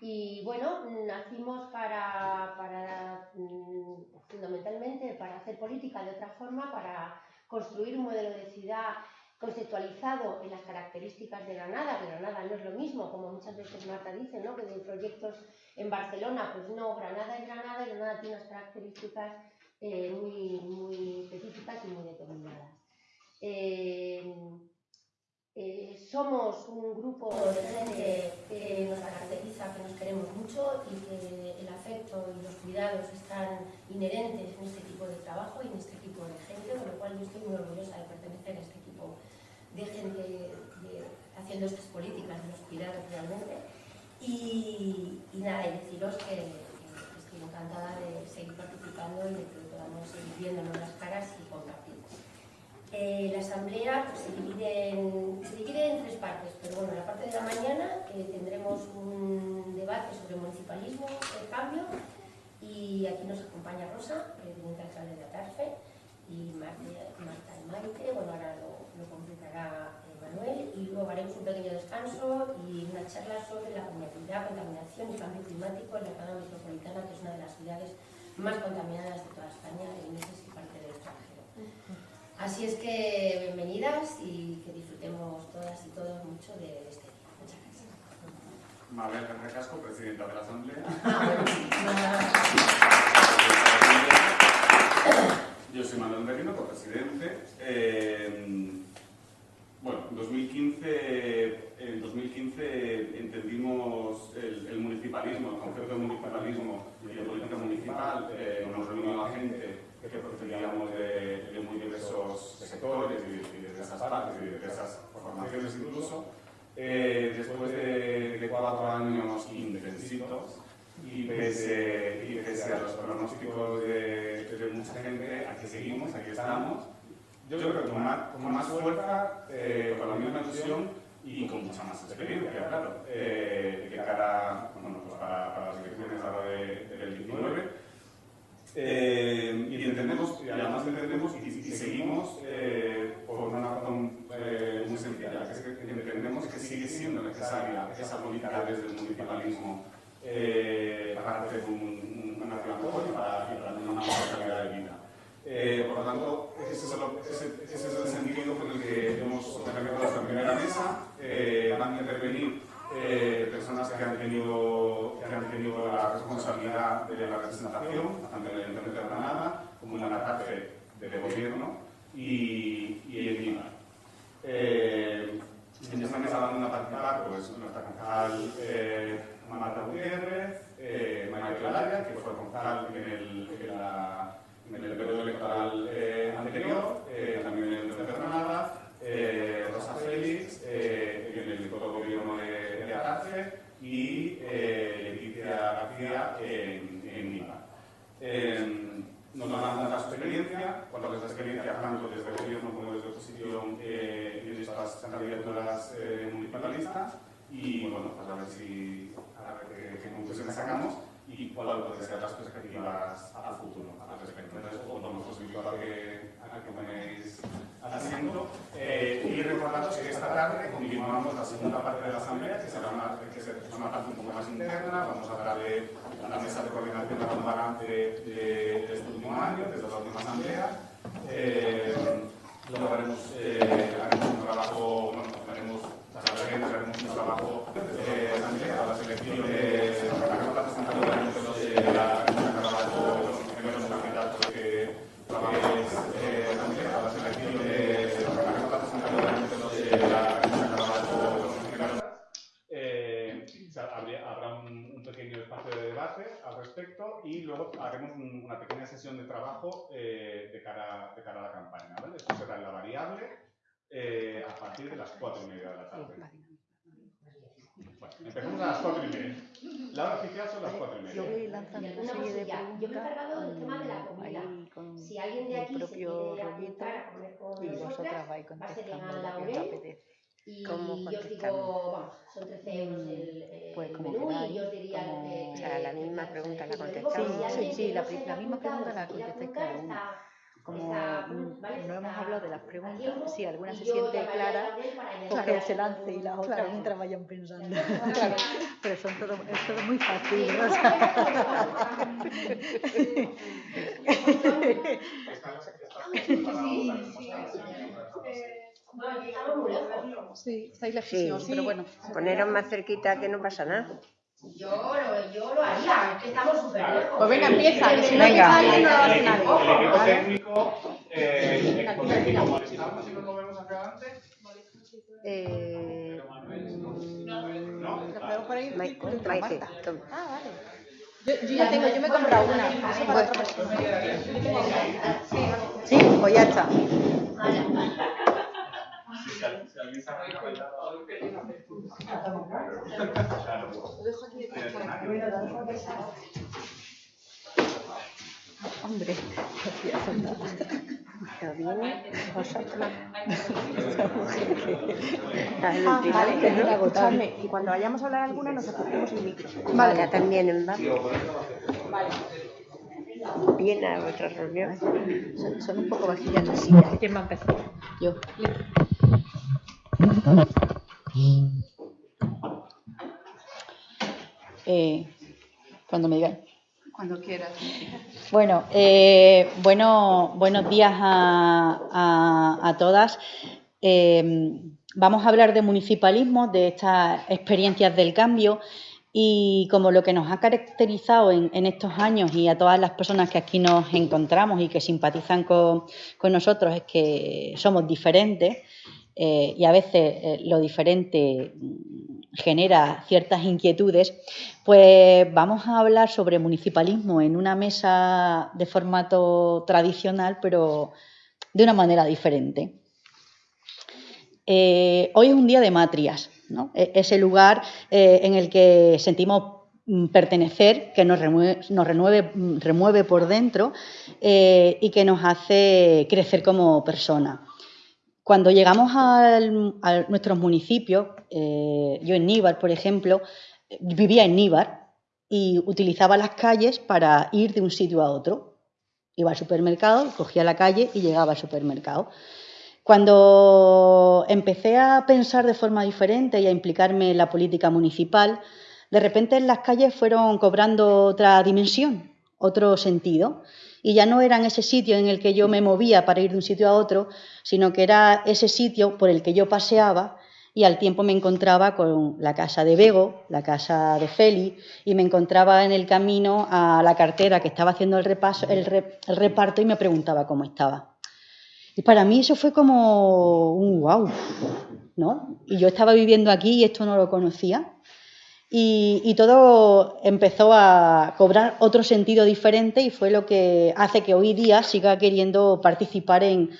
Y bueno, nacimos para, mm, fundamentalmente para hacer política de otra forma, para construir un modelo de ciudad conceptualizado en las características de Granada, que Granada no es lo mismo, como muchas veces Marta dice, ¿no? que de proyectos en Barcelona, pues no, Granada es Granada y Granada tiene unas características eh, muy, muy específicas y muy determinadas. Eh, eh, somos un grupo de gente que nos caracteriza, que nos queremos mucho y que el afecto y los cuidados están inherentes en este tipo de trabajo y en este tipo de gente, con lo cual yo estoy muy orgullosa de pertenecer a este tipo de gente haciendo estas políticas de los cuidados realmente. Y, nada, y deciros que, estoy encantada de seguir participando y de que podamos seguir viéndonos las caras y compartir. Eh, la asamblea pues, se, divide en, en, tres partes, pero bueno, la parte de la mañana tendremos un debate sobre municipalismo, el cambio, y aquí nos acompaña Rosa, presidenta alcalde de Atarfe, y Marta, y Maite, bueno, ahora lo, completará eh, Manuel, y luego haremos un pequeño descanso y una charla sobre la contaminación, contaminación y cambio climático en la zona metropolitana, que es una de las ciudades más contaminadas de toda España, y no sé si parte del extranjero. Así es que bienvenidas y que disfrutemos todas y todos mucho de este día. Muchas gracias. Mabel Recasco, presidenta de la Asamblea. Yo soy Manuel Merino, copresidente. Eh, bueno, en 2015, en 2015 entendimos el, municipalismo, el concepto de municipalismo y de política municipal. Eh, nos reunió a gente que procedíamos de, de, muy diversos sectores de, de diversas partes de diversas formaciones incluso. Eh, después de, de, cuatro años intensitos y pese, y pese a los pronósticos de, mucha gente, aquí seguimos, aquí estamos. Yo creo que con más, con más fuerza, eh, con la misma ilusión y con mucha más experiencia, claro, eh, de cara bueno, pues para, para, las elecciones ahora del 19. Eh, y entendemos, y además entendemos y, seguimos eh, por una razón eh, muy sencilla, que es que entendemos que sigue siendo necesaria esa política desde el municipalismo y, partir de las cuatro y media de la tarde. Bueno, empezamos a las cuatro y media. La hora oficial son las cuatro y media. Yo voy lanzando una serie de preguntas. Yo me he encargado del tema de la comida. Con si alguien de aquí el se propio quiere rollito apuntar a comer con y nosotras, vosotras vais va a ser en contestando lo la que os apetece. Y ¿Cómo yo os digo, vamos, son 13 euros el, eh, Pues como menú queráis, y yo os diría como- que, o sea, la misma pregunta la contestamos. Sí, sí, que la la misma pregunta la contestáis cada uno. Como no hemos hablado de las preguntas, si alguna se siente clara, pues que se lance y las otras mientras vayan pensando. Claro. Pero son todo, es todo muy fácil. ¿no? Sí, estáis lejísimos, pero bueno. Poneros más cerquita que no pasa nada. Yo lo, yo lo haría, es que estamos súper lejos. Pues venga, empieza, que si no Venga. empieza alguien no lo hace El nadie. Eh. Eh, ¿No? Ah, vale. Yo, yo ya tengo, yo me he comprado una. Eso para otra persona. Sí, pues ya está. Si alguien se ha. Que- Hombre, no hacía falta. Pero viene vosotros. Ah, vale, que no escuchadme. Y cuando vayamos a hablar alguna, nos acerquemos el micro. Vale. Ya también en Vale. Viene a vuestra reunión. Son, son un poco vajillas las sillas. ¿Quién va a empezar? Yo. Eh, cuando me digan. Cuando quieras. Bueno, eh, bueno, buenos días a, a- todas. Eh, vamos a hablar de municipalismo, de estas experiencias del cambio y como lo que nos ha caracterizado en, en estos años y a todas las personas que aquí nos encontramos y que simpatizan con, con nosotros es que somos diferentes eh, y a veces eh, lo diferente mm, genera ciertas inquietudes, pues vamos a hablar sobre municipalismo en una mesa de formato tradicional, pero de una manera diferente. Eh, hoy es un día de matrias, ¿no? E- ese lugar en el que sentimos mm, pertenecer, que nos mm, remueve por dentro y que nos hace crecer como persona. Cuando llegamos al- a nuestros municipios, eh, yo en Níbar, por ejemplo, vivía en Níbar y utilizaba las calles para ir de un sitio a otro. Iba al supermercado, cogía la calle y llegaba al supermercado. Cuando empecé a pensar de forma diferente y a implicarme en la política municipal, de repente las calles fueron cobrando otra dimensión, otro sentido. Y ya no eran ese sitio en el que yo me movía para ir de un sitio a otro, sino que era ese sitio por el que yo paseaba y al tiempo me encontraba con la casa de Bego, la casa de Feli, y me encontraba en el camino a la cartera que estaba haciendo el, repaso, el, re- el reparto y me preguntaba cómo estaba. Y para mí eso fue como un wow, ¿no? Y yo estaba viviendo aquí y esto no lo conocía. Y, todo empezó a cobrar otro sentido diferente y fue lo que hace que hoy día siga queriendo participar en,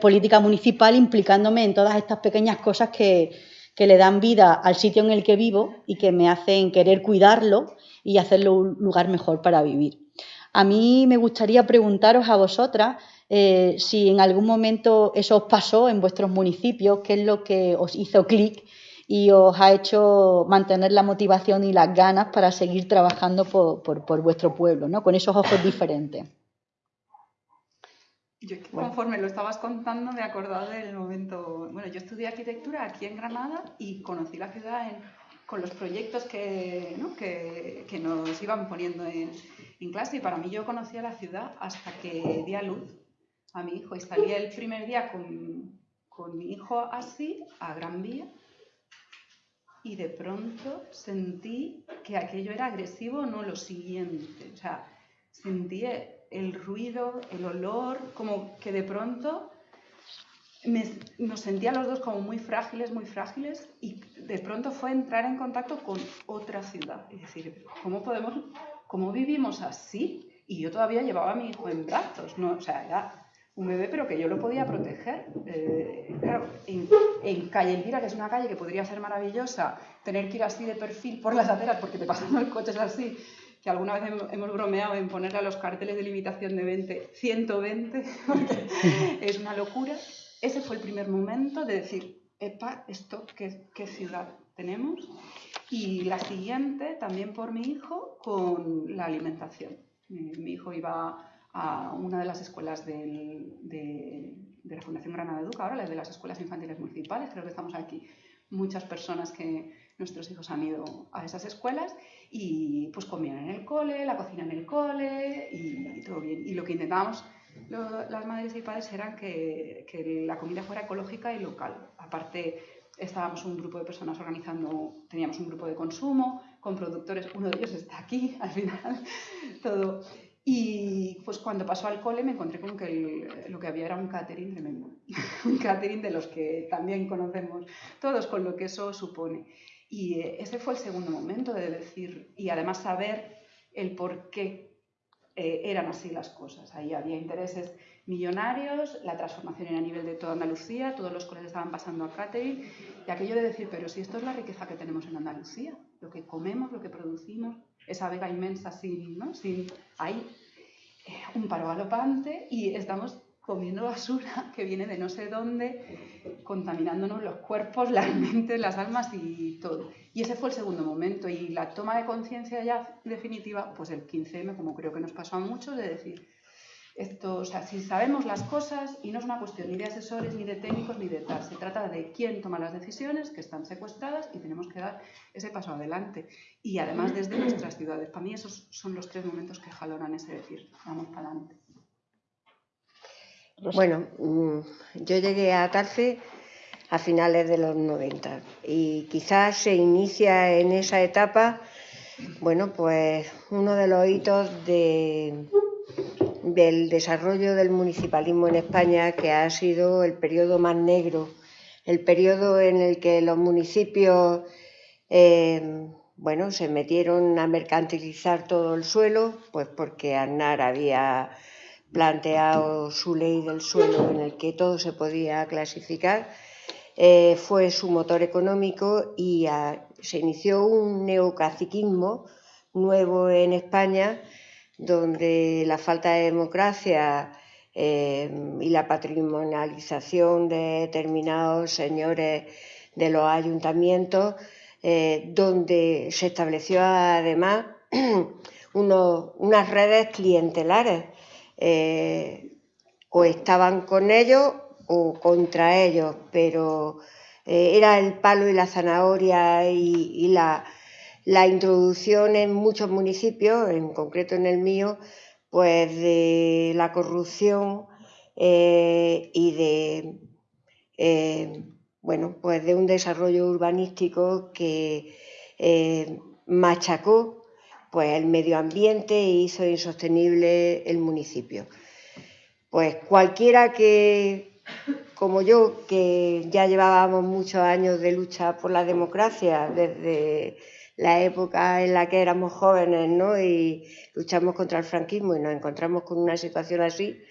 política municipal, implicándome en todas estas pequeñas cosas que, que le dan vida al sitio en el que vivo y que me hacen querer cuidarlo y hacerlo un lugar mejor para vivir. A mí me gustaría preguntaros a vosotras eh, si en algún momento eso os pasó en vuestros municipios, qué es lo que os hizo clic y os ha hecho mantener la motivación y las ganas para seguir trabajando por, por- por vuestro pueblo, ¿no? con esos ojos diferentes. Yo conforme lo estabas contando me he acordado del momento, bueno, yo estudié arquitectura aquí en Granada y conocí la ciudad en- con los proyectos que, ¿no? que, que nos iban poniendo en, en clase y para mí yo conocía la ciudad hasta que di a luz a mi hijo y salí el primer día con, con mi hijo así a Gran Vía y de pronto sentí que aquello era agresivo, no lo siguiente. O sea, sentí el ruido, el olor, como que de pronto me- nos sentía los dos como muy frágiles, muy frágiles, y de pronto fue entrar en contacto con otra ciudad. Y decir, ¿cómo podemos, cómo vivimos así? Y yo todavía llevaba a mi hijo en brazos, ¿no? O sea, era un bebé, pero que yo lo podía proteger. Eh, claro, en, en calle Elvira, que es una calle que podría ser maravillosa, tener que ir así de perfil por las aceras porque te pasan los coches así, que alguna vez hemos, bromeado en ponerle a los carteles de limitación de 20, 120, porque es una locura. Ese fue el primer momento de decir, epa, esto, ¿qué, qué ciudad tenemos? Y la siguiente, también por mi hijo, con la alimentación. Mi, mi hijo iba a una de las escuelas de, la Fundación Granada Educa, ahora la de las escuelas infantiles municipales, creo que estamos aquí muchas personas que nuestros hijos han ido a esas escuelas y pues comían en el cole, la cocina en el cole y, todo bien. Y lo que intentábamos las madres y padres era que, que, la comida fuera ecológica y local. Aparte, estábamos un grupo de personas organizando, teníamos un grupo de consumo con productores, uno de ellos está aquí al final, todo. Y pues cuando pasó al cole me encontré con que lo que había era un catering tremendo, un catering de los que también conocemos todos, con lo que eso supone. Y eh, ese fue el segundo momento de decir, y además saber el por qué eh, eran así las cosas. Ahí había intereses millonarios, la transformación era a nivel de toda Andalucía, todos los colegios estaban pasando a catering, y aquello de decir, pero si esto es la riqueza que tenemos en Andalucía, lo que comemos, lo que producimos, esa vega inmensa sin, ¿no? sin hay eh, un paro galopante y estamos comiendo basura que viene de no sé dónde, contaminándonos los cuerpos, las mentes, las almas y todo. Y ese fue el segundo momento. Y la toma de conciencia ya definitiva, pues el 15M, como creo que nos pasó a muchos, de decir, esto, o sea, si sabemos las cosas, y no es una cuestión ni de asesores, ni de técnicos, ni de tal, se trata de quién toma las decisiones, que están secuestradas, y tenemos que dar ese paso adelante. Y además desde nuestras ciudades. Para mí esos son los tres momentos que jalonan ese decir, vamos para adelante. Bueno, mm, yo llegué a Tarfe a finales de los 90 y quizás se inicia en esa etapa, bueno, pues uno de los hitos de, del desarrollo del municipalismo en España, que ha sido el periodo más negro, el periodo en el que los municipios, eh, bueno, se metieron a mercantilizar todo el suelo, pues porque Aznar había planteado su ley del suelo en el que todo se podía clasificar, eh, fue su motor económico y se inició un neocaciquismo nuevo en España donde la falta de democracia eh, y la patrimonialización de determinados señores de los ayuntamientos, eh, donde se estableció además unas redes clientelares eh, o estaban con ellos o contra ellos, pero era el palo y la zanahoria y, la, introducción en muchos municipios, en concreto en el mío, pues de la corrupción eh, y de bueno, pues de un desarrollo urbanístico que machacó pues el medio ambiente hizo insostenible el municipio. Pues cualquiera que, como yo, que ya llevábamos muchos años de lucha por la democracia desde la época en la que éramos jóvenes ¿no? y luchamos contra el franquismo y nos encontramos con una situación así,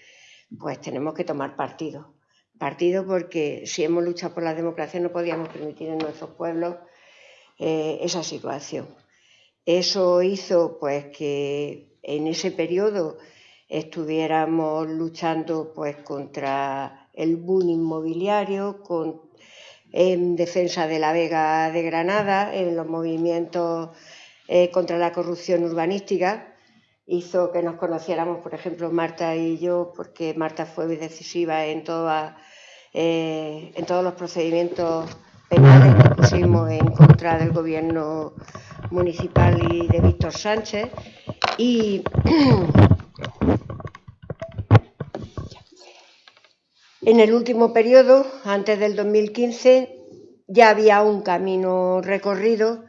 pues tenemos que tomar partido. Partido porque si hemos luchado por la democracia no podíamos permitir en nuestros pueblos eh, esa situación. Eso hizo pues que en ese periodo estuviéramos luchando pues contra el boom inmobiliario, en defensa de la Vega de Granada, en los movimientos eh, contra la corrupción urbanística. Hizo que nos conociéramos, por ejemplo, Marta y yo, porque Marta fue decisiva en, eh, todos los procedimientos penales que pusimos en contra del gobierno municipal y de Víctor Sánchez. Y en el último periodo, antes del 2015, ya había un camino recorrido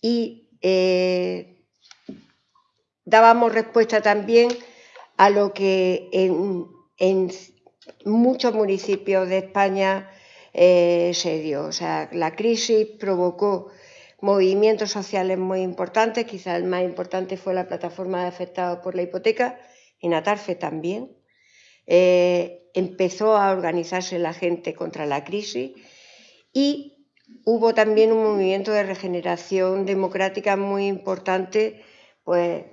y eh, dábamos respuesta también a lo que en, muchos municipios de España eh, se dio. O sea, la crisis provocó movimientos sociales muy importantes, quizá el más importante fue la plataforma de afectados por la hipoteca, en Atarfe también. Eh, empezó a organizarse la gente contra la crisis y hubo también un movimiento de regeneración democrática muy importante, pues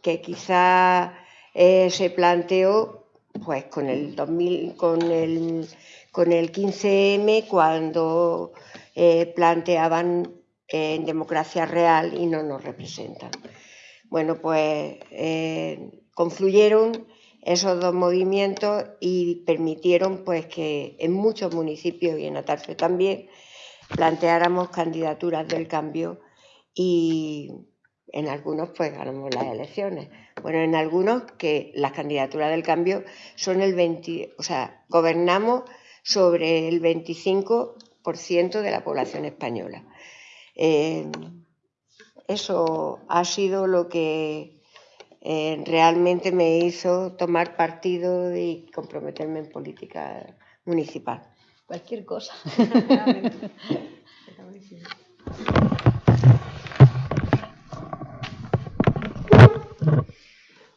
que quizá eh, se planteó pues con el 2000, con el, con el 15M cuando eh, planteaban en democracia real y no nos representan. Bueno, pues confluyeron esos dos movimientos y permitieron pues que en muchos municipios y en Atarfe también planteáramos candidaturas del cambio y en algunos pues ganamos las elecciones. Bueno, en algunos que las candidaturas del cambio son el 20, o sea, gobernamos sobre el 25% de la población española. Eh, eso ha sido lo que eh, realmente me hizo tomar partido y comprometerme en política municipal. Cualquier cosa.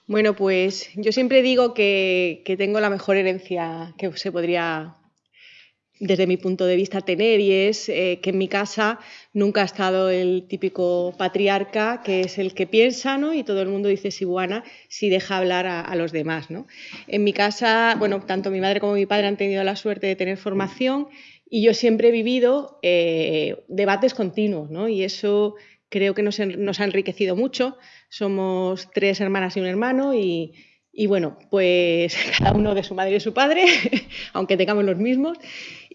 Bueno, pues yo siempre digo que, tengo la mejor herencia que se podría, desde mi punto de vista, tener y es eh, que en mi casa nunca ha estado el típico patriarca que es el que piensa ¿no? y todo el mundo dice si buena si deja hablar a, los demás. ¿no? En mi casa, bueno, tanto mi madre como mi padre han tenido la suerte de tener formación y yo siempre he vivido eh, debates continuos ¿no? y eso creo que nos, nos ha enriquecido mucho somos tres hermanas y un hermano y, bueno, pues cada uno de su madre y de su padre, aunque tengamos los mismos.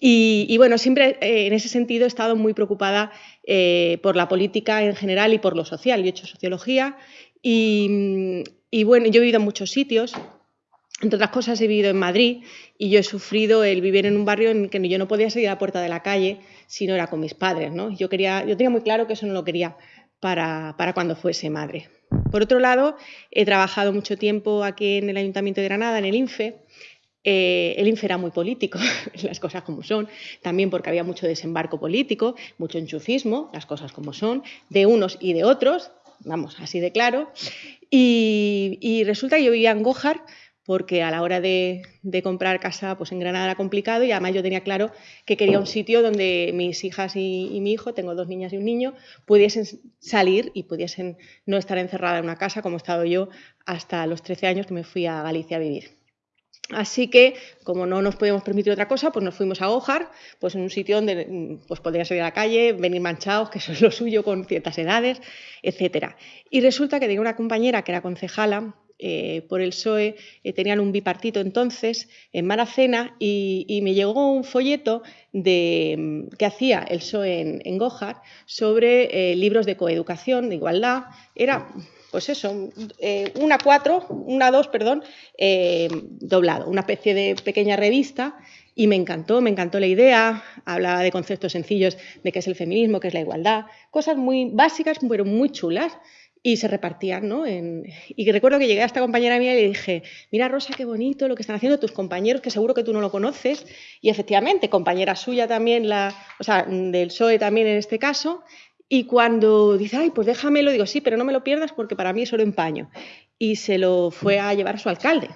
Y, bueno, siempre eh, en ese sentido he estado muy preocupada eh, por la política en general y por lo social. Yo he hecho sociología y, bueno, yo he vivido en muchos sitios. Entre otras cosas, he vivido en Madrid y yo he sufrido el vivir en un barrio en que yo no podía salir a la puerta de la calle si no era con mis padres. ¿no? Yo, quería, yo tenía muy claro que eso no lo quería para, para cuando fuese madre. Por otro lado, he trabajado mucho tiempo aquí en el Ayuntamiento de Granada, en el INFE. Eh, el INFE era muy político, las cosas como son, también porque había mucho desembarco político, mucho enchufismo, las cosas como son, de unos y de otros, vamos, así de claro. Y, y resulta que yo vivía en Gojar, porque a la hora de, comprar casa pues en Granada era complicado y además yo tenía claro que quería un sitio donde mis hijas y, mi hijo, tengo dos niñas y un niño, pudiesen salir y pudiesen no estar encerrada en una casa como he estado yo hasta los 13 años que me fui a Galicia a vivir. Así que, como no nos podíamos permitir otra cosa, pues nos fuimos a Gojar, pues en un sitio donde pues podían salir a la calle, venir manchados, que eso es lo suyo con ciertas edades, etc. Y resulta que tenía una compañera que era concejala eh, por el PSOE, eh, tenían un bipartito entonces en Maracena y, me llegó un folleto de, mm, que hacía el PSOE en, Gojar sobre eh, libros de coeducación, de igualdad. Era, pues eso, una cuatro, una dos, perdón, doblado, una especie de pequeña revista y me encantó, me encantó la idea, hablaba de conceptos sencillos de qué es el feminismo, qué es la igualdad, cosas muy básicas pero muy chulas y se repartían, ¿no? Y recuerdo que llegué a esta compañera mía y le dije, mira Rosa, qué bonito lo que están haciendo tus compañeros, que seguro que tú no lo conoces. Y efectivamente, compañera suya también, la, o sea, del PSOE también en este caso. Y cuando dice, ay, pues déjamelo, digo, sí, pero no me lo pierdas porque para mí es solo empaño. Y se lo fue a llevar a su alcalde.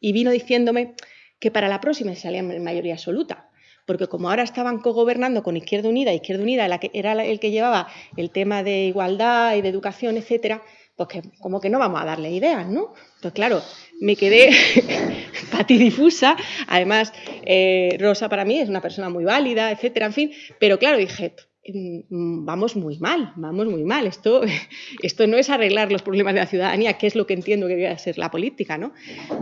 Y vino diciéndome que para la próxima salía en mayoría absoluta porque como ahora estaban cogobernando con Izquierda Unida, Izquierda Unida era el que llevaba el tema de igualdad y de educación, etcétera, pues que como que no vamos a darle ideas, ¿no? Entonces, claro, me quedé patidifusa. Además, eh, Rosa para mí es una persona muy válida, etcétera, en fin. Pero claro, dije, vamos muy mal, vamos muy mal. Esto, esto no es arreglar los problemas de la ciudadanía, que es lo que entiendo que debe ser la política. ¿no?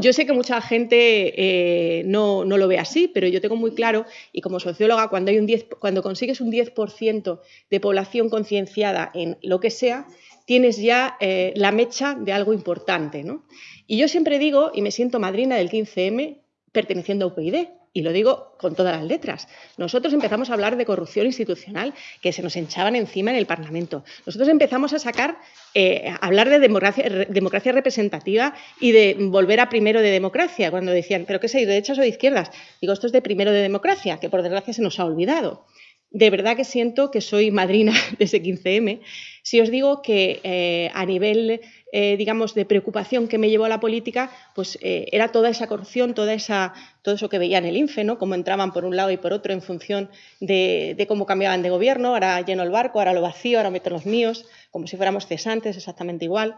Yo sé que mucha gente eh, no, no, lo ve así, pero yo tengo muy claro, y como socióloga, cuando, hay un 10, cuando consigues un 10% de población concienciada en lo que sea, tienes ya eh, la mecha de algo importante. ¿no? Y yo siempre digo, y me siento madrina del 15M, perteneciendo a UPyD, y lo digo con todas las letras. Nosotros empezamos a hablar de corrupción institucional que se nos hinchaban encima en el Parlamento. Nosotros empezamos a sacar, eh, a hablar de democracia, representativa y de volver a primero de democracia, cuando decían, ¿pero qué de derechas o de izquierdas? Digo, esto es de primero de democracia, que por desgracia se nos ha olvidado. De verdad que siento que soy madrina de ese 15M. Si os digo que eh, a nivel eh, digamos, de preocupación que me llevó a la política, pues eh, era toda esa corrupción, toda esa, todo eso que veía en el INFE, ¿no? cómo entraban por un lado y por otro en función de, cómo cambiaban de gobierno, ahora lleno el barco, ahora lo vacío, ahora meto los míos, como si fuéramos cesantes, exactamente igual.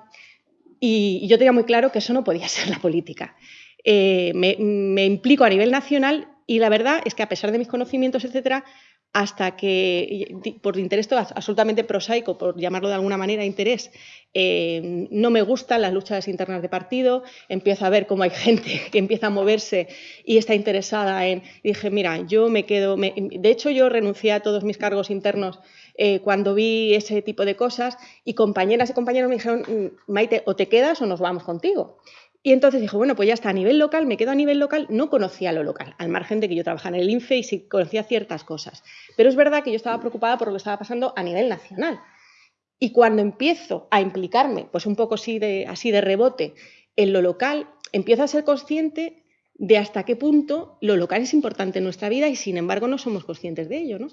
Y, yo tenía muy claro que eso no podía ser la política. Eh, me, me implico a nivel nacional y la verdad es que a pesar de mis conocimientos, etcétera, hasta que, por interés absolutamente prosaico, por llamarlo de alguna manera interés, eh, no me gustan las luchas internas de partido, empiezo a ver cómo hay gente que empieza a moverse y está interesada en... dije, mira, yo me quedo... de hecho, yo renuncié a todos mis cargos internos eh, cuando vi ese tipo de cosas y compañeras y compañeros me dijeron, mm, Maite, o te quedas o nos vamos contigo. Y entonces dijo, bueno, pues ya está, a nivel local, me quedo a nivel local, no conocía lo local, al margen de que yo trabajaba en el INFE y sí conocía ciertas cosas. Pero es verdad que yo estaba preocupada por lo que estaba pasando a nivel nacional. Y cuando empiezo a implicarme, pues un poco así de, así de rebote, en lo local, empiezo a ser consciente de hasta qué punto lo local es importante en nuestra vida y sin embargo no somos conscientes de ello. ¿no?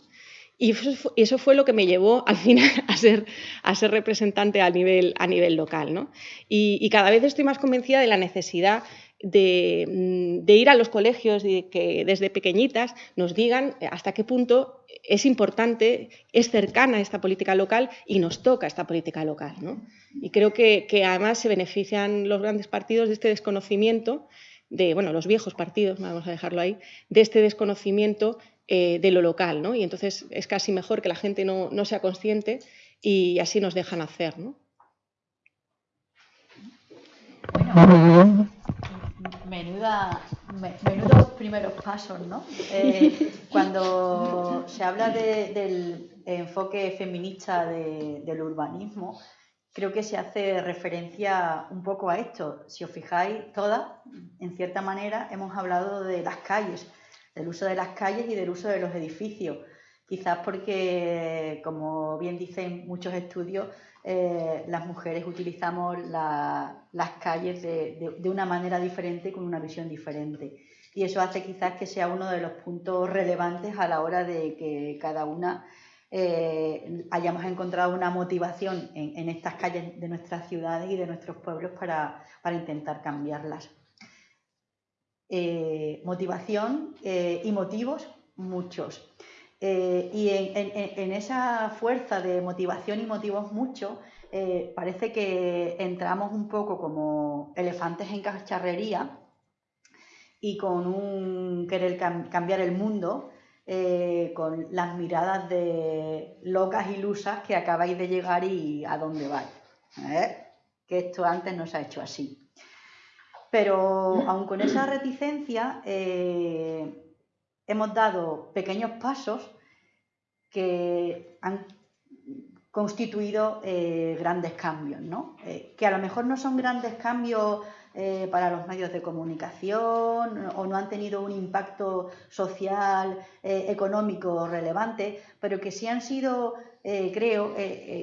Y eso fue lo que me llevó al final a ser, a ser representante a nivel, a nivel local. ¿no? Y, cada vez estoy más convencida de la necesidad de, mm, ir a los colegios y que desde pequeñitas nos digan hasta qué punto es importante, es cercana esta política local y nos toca esta política local. ¿no? Y creo que, que además se benefician los grandes partidos de este desconocimiento de, bueno, los viejos partidos, vamos a dejarlo ahí, de este desconocimiento eh, de lo local, ¿no? Y entonces es casi mejor que la gente no, sea consciente y así nos dejan hacer, ¿no? Bueno, menuda, menudos primeros pasos, ¿no? Eh, cuando se habla del enfoque feminista del urbanismo, creo que se hace referencia un poco a esto. Si os fijáis, todas, en cierta manera, hemos hablado de las calles del uso de las calles y del uso de los edificios. Quizás porque, como bien dicen muchos estudios, eh, las mujeres utilizamos las calles de, una manera diferente, con una visión diferente. Y eso hace quizás que sea uno de los puntos relevantes a la hora de que cada una eh, hayamos encontrado una motivación en, estas calles de nuestras ciudades y de nuestros pueblos para intentar cambiarlas. Eh, motivación eh, y motivos muchos. Eh, y en, esa fuerza de motivación y motivos muchos, parece que entramos un poco como elefantes en cacharrería y con un querer cambiar el mundo, con las miradas de locas ilusas que acabáis de llegar y a dónde vais. Que esto antes no se ha hecho así. Pero aun con esa reticencia, eh, hemos dado pequeños pasos que han constituido eh, grandes cambios, ¿no? Eh, que a lo mejor no son grandes cambios para los medios de comunicación o no han tenido un impacto social, económico relevante, pero que sí han sido, creo,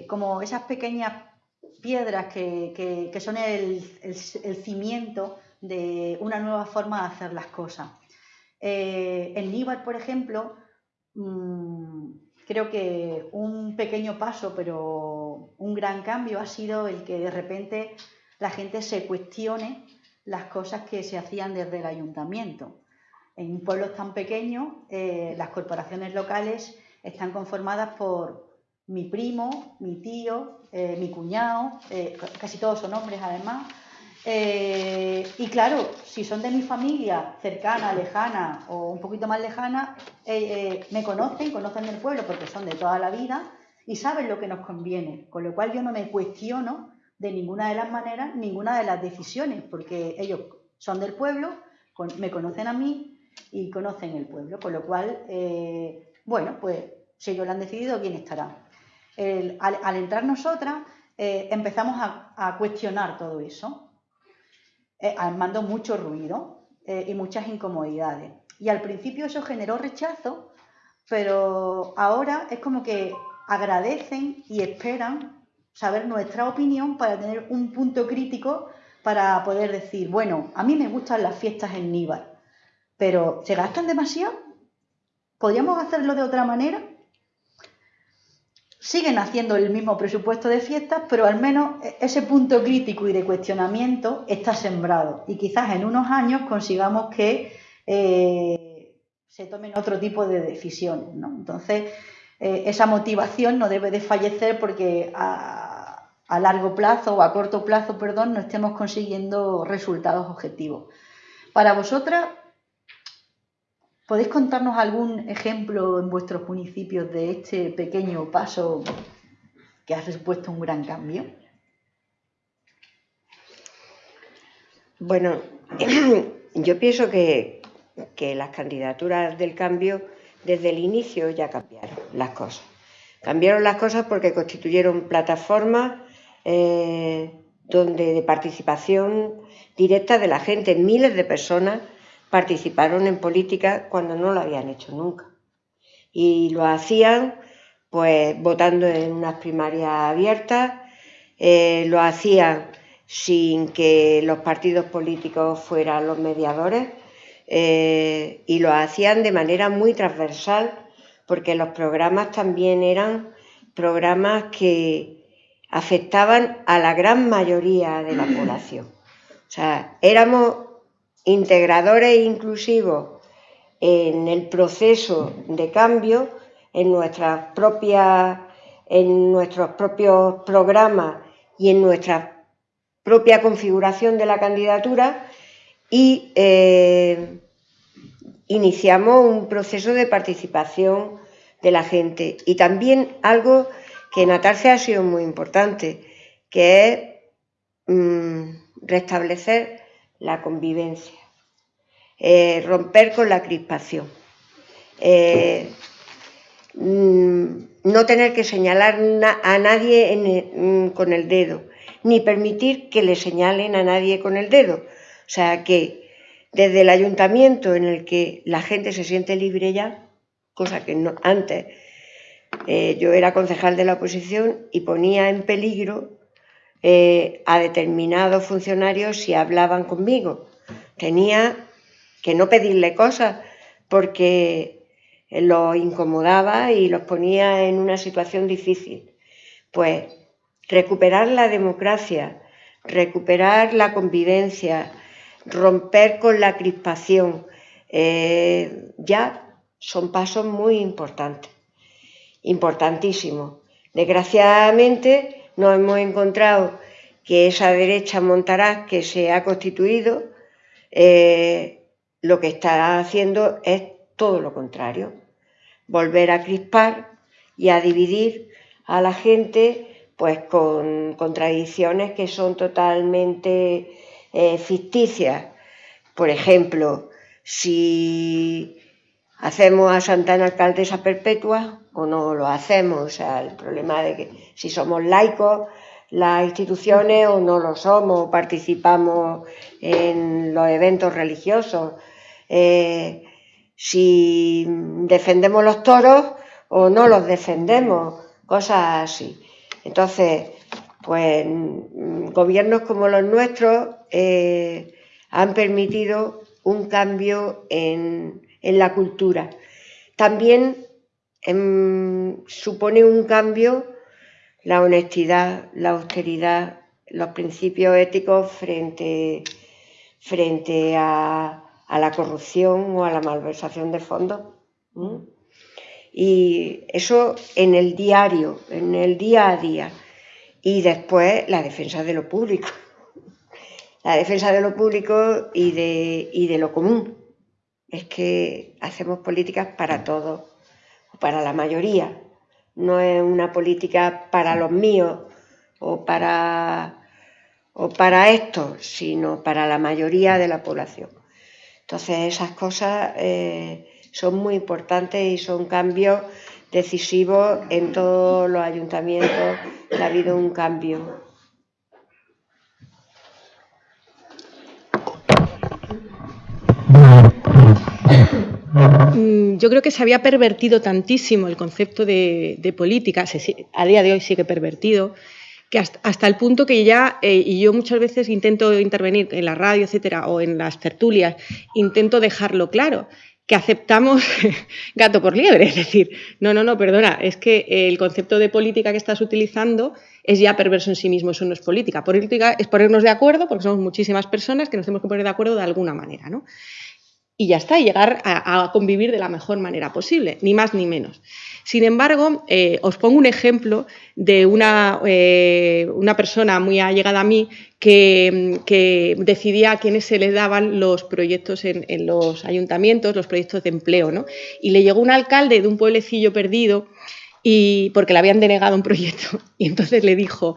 como esas pequeñas piedras que, son el, cimiento de una nueva forma de hacer las cosas. Eh, en Níbar, por ejemplo, mm, creo que un pequeño paso, pero un gran cambio ha sido el que de repente la gente se cuestione las cosas que se hacían desde el ayuntamiento. En pueblos tan pequeños, eh, las corporaciones locales están conformadas por mi primo, mi tío, eh, mi cuñado, eh, casi todos son hombres además. Eh, y claro, si son de mi familia cercana, lejana o un poquito más lejana, me conocen, conocen el pueblo porque son de toda la vida y saben lo que nos conviene, con lo cual yo no me cuestiono de ninguna de las maneras ninguna de las decisiones, porque ellos son del pueblo, me conocen a mí y conocen el pueblo, con lo cual, bueno, pues si ellos lo han decidido, bien estará al, entrar nosotras, eh, empezamos a, cuestionar todo eso, eh, armando mucho ruido eh, y muchas incomodidades. Y al principio eso generó rechazo, pero ahora es como que agradecen y esperan saber nuestra opinión para tener un punto crítico para poder decir, bueno, a mí me gustan las fiestas en Níbar, pero ¿se gastan demasiado? ¿Podríamos hacerlo de otra manera? Siguen haciendo el mismo presupuesto de fiestas, pero al menos ese punto crítico y de cuestionamiento está sembrado. Y quizás en unos años consigamos que eh, se tomen otro tipo de decisiones. Entonces, eh, esa motivación no debe de fallecer porque a, a, largo plazo o a corto plazo, perdón, no estemos consiguiendo resultados objetivos. Para vosotras, ¿Podéis contarnos algún ejemplo en vuestros municipios de este pequeño paso que ha supuesto un gran cambio? Bueno, yo pienso que, las candidaturas del cambio desde el inicio ya cambiaron las cosas. Cambiaron las cosas porque constituyeron plataformas eh, donde de participación directa de la gente, miles de personas participaron en política cuando no lo habían hecho nunca. Y lo hacían pues votando en unas primarias abiertas, eh, lo hacían sin que los partidos políticos fueran los mediadores eh, y lo hacían de manera muy transversal porque los programas también eran programas que afectaban a la gran mayoría de la población. O sea, éramos integradores e inclusivos en el proceso de cambio, en, nuestras propias, en nuestros propios programas y en nuestra propia configuración de la candidatura y eh, iniciamos un proceso de participación de la gente. Y también algo que en Atarce ha sido muy importante, que es mm, restablecer la convivencia, eh, romper con la crispación, eh, mm, no tener que señalar a nadie mm, con el dedo, ni permitir que le señalen a nadie con el dedo. O sea que desde el ayuntamiento en el que la gente se siente libre ya, cosa que no, antes eh, yo era concejal de la oposición y ponía en peligro eh, a determinados funcionarios si hablaban conmigo. Tenía que no pedirle cosas porque los incomodaba y los ponía en una situación difícil. Pues recuperar la democracia, recuperar la convivencia, romper con la crispación, eh, ya son pasos muy importantes, importantísimos. Desgraciadamente, nos hemos encontrado que esa derecha montaraz que se ha constituido eh, lo que está haciendo es todo lo contrario, volver a crispar y a dividir a la gente pues con contradicciones que son totalmente eh, ficticias. Por ejemplo, si hacemos a Santana alcaldesa perpetua o no lo hacemos, o sea, el problema de que si somos laicos las instituciones o no lo somos, participamos en los eventos religiosos, eh, si defendemos los toros o no los defendemos, cosas así. Entonces, pues gobiernos como los nuestros eh, han permitido un cambio en, la cultura. También em, supone un cambio la honestidad, la austeridad, los principios éticos frente, frente a, la corrupción o a la malversación de fondos. Y eso en el diario, en el día a día. Y después la defensa de lo público. La defensa de lo público y de, y de lo común. Es que hacemos políticas para todos, para la mayoría, no es una política para los míos o para, o para estos, sino para la mayoría de la población. Entonces esas cosas eh, son muy importantes y son cambios decisivos en todos los ayuntamientos, ha habido un cambio. Mm, yo creo que se había pervertido tantísimo el concepto de, política, a día de hoy sigue pervertido, que hasta, el punto que ya, eh, y yo muchas veces intento intervenir en la radio, etcétera, o en las tertulias, intento dejarlo claro, que aceptamos gato por liebre, es decir, no, no, no, perdona, es que el concepto de política que estás utilizando es ya perverso en sí mismo, eso no es política. Política es ponernos de acuerdo, porque somos muchísimas personas que nos tenemos que poner de acuerdo de alguna manera, ¿no? Y ya está, y llegar a, convivir de la mejor manera posible, ni más ni menos. Sin embargo, eh, os pongo un ejemplo de una, eh, una persona muy allegada a mí que, decidía a quiénes se le daban los proyectos en, los ayuntamientos, los proyectos de empleo. ¿no? Y le llegó un alcalde de un pueblecillo perdido y porque le habían denegado un proyecto. Y entonces le dijo,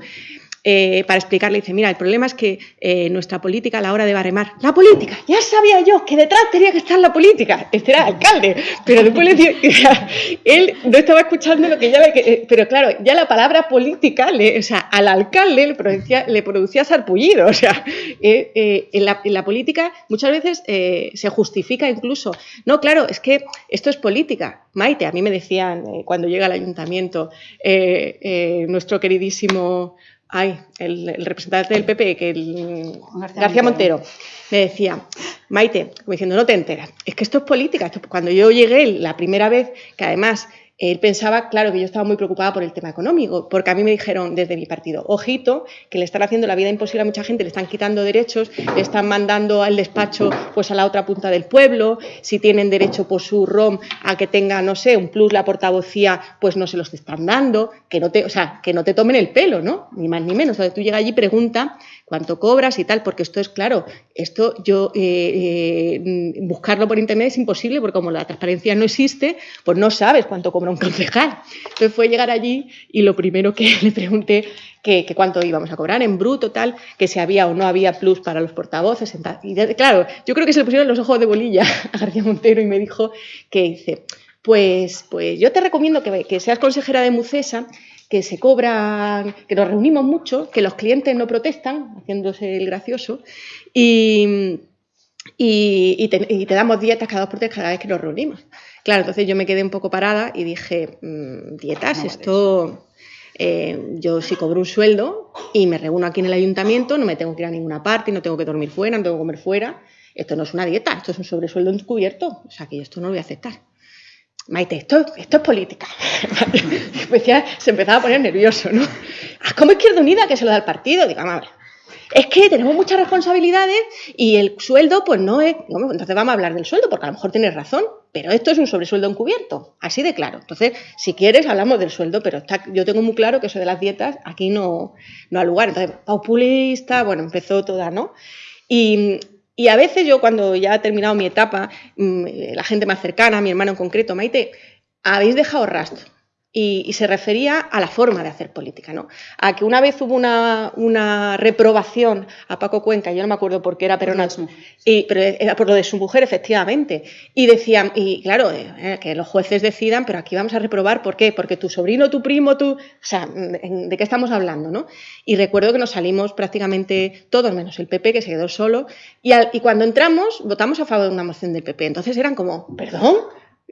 eh, para explicarle, dice, mira, el problema es que eh, nuestra política a la hora de barremar, la política, ya sabía yo que detrás tenía que estar la política, este era el alcalde, pero después le digo, él no estaba escuchando lo que ya eh, pero claro, ya la palabra política, o sea, al alcalde le producía, le producía sarpullido, o sea, en la, política muchas veces se justifica incluso, no, claro, es que esto es política, Maite, a mí me decían cuando llega al ayuntamiento, nuestro queridísimo ay, el, representante del PP, que el García, Montero. me decía, Maite, como diciendo, no te enteras, es que esto es política. cuando yo llegué la primera vez, que además él pensaba, claro, que yo estaba muy preocupada por el tema económico, porque a mí me dijeron desde mi partido, ojito, que le están haciendo la vida imposible a mucha gente, le están quitando derechos, le están mandando al despacho pues a la otra punta del pueblo, si tienen derecho por su ROM a que tenga, no sé, un plus la portavocía, pues no se los están dando, que no te, o sea, que no te tomen el pelo, ¿no? Ni más ni menos. Entonces tú llegas allí y pregunta cuánto cobras y tal, porque esto es claro, esto yo eh, eh, buscarlo por internet es imposible porque como la transparencia no existe, pues no sabes cuánto cobra un concejal. Entonces fue llegar allí y lo primero que le pregunté que, cuánto íbamos a cobrar en bruto, tal, que si había o no había plus para los portavoces. Y claro, yo creo que se le pusieron los ojos de bolilla a García Montero y me dijo que dice, pues, pues yo te recomiendo que, que seas consejera de Mucesa que se cobran, que nos reunimos mucho, que los clientes no protestan, haciéndose el gracioso, y, y, te, damos dietas cada dos por tres cada vez que nos reunimos. Claro, entonces yo me quedé un poco parada y dije, mm, dietas, esto... Eh, yo sí cobro un sueldo y me reúno aquí en el ayuntamiento, no me tengo que ir a ninguna parte, no tengo que dormir fuera, no tengo que comer fuera. Esto no es una dieta, esto es un sobresueldo encubierto. O sea que yo esto no lo voy a aceptar. Maite, esto, es política. se empezaba a poner nervioso, ¿no? Ah, ¿Cómo Izquierda Unida que se lo da al partido? Digo, ver, es que tenemos muchas responsabilidades y el sueldo, pues no es. entonces vamos a hablar del sueldo, porque a lo mejor tienes razón, pero esto es un sobresueldo encubierto, así de claro. Entonces, si quieres, hablamos del sueldo, pero yo tengo muy claro que eso de las dietas aquí no, no ha lugar. Entonces, populista, bueno, empezó toda, ¿no? Y, y a veces yo cuando ya he terminado mi etapa, mm, la gente más cercana, mi hermano en concreto, Maite, habéis dejado rastro. Y, se refería a la forma de hacer política, ¿no? A que una vez hubo una, reprobación a Paco Cuenca, yo no me acuerdo por qué era, pero, no, y, pero era por lo de su mujer, efectivamente. Y decían, y claro, eh, que los jueces decidan, pero aquí vamos a reprobar, ¿por qué? Porque tu sobrino, tu primo, tu... O sea, ¿de qué estamos hablando, no? Y recuerdo que nos salimos prácticamente todos, menos el PP, que se quedó solo, y, y cuando entramos, votamos a favor de una moción del PP. Entonces eran como, ¿perdón?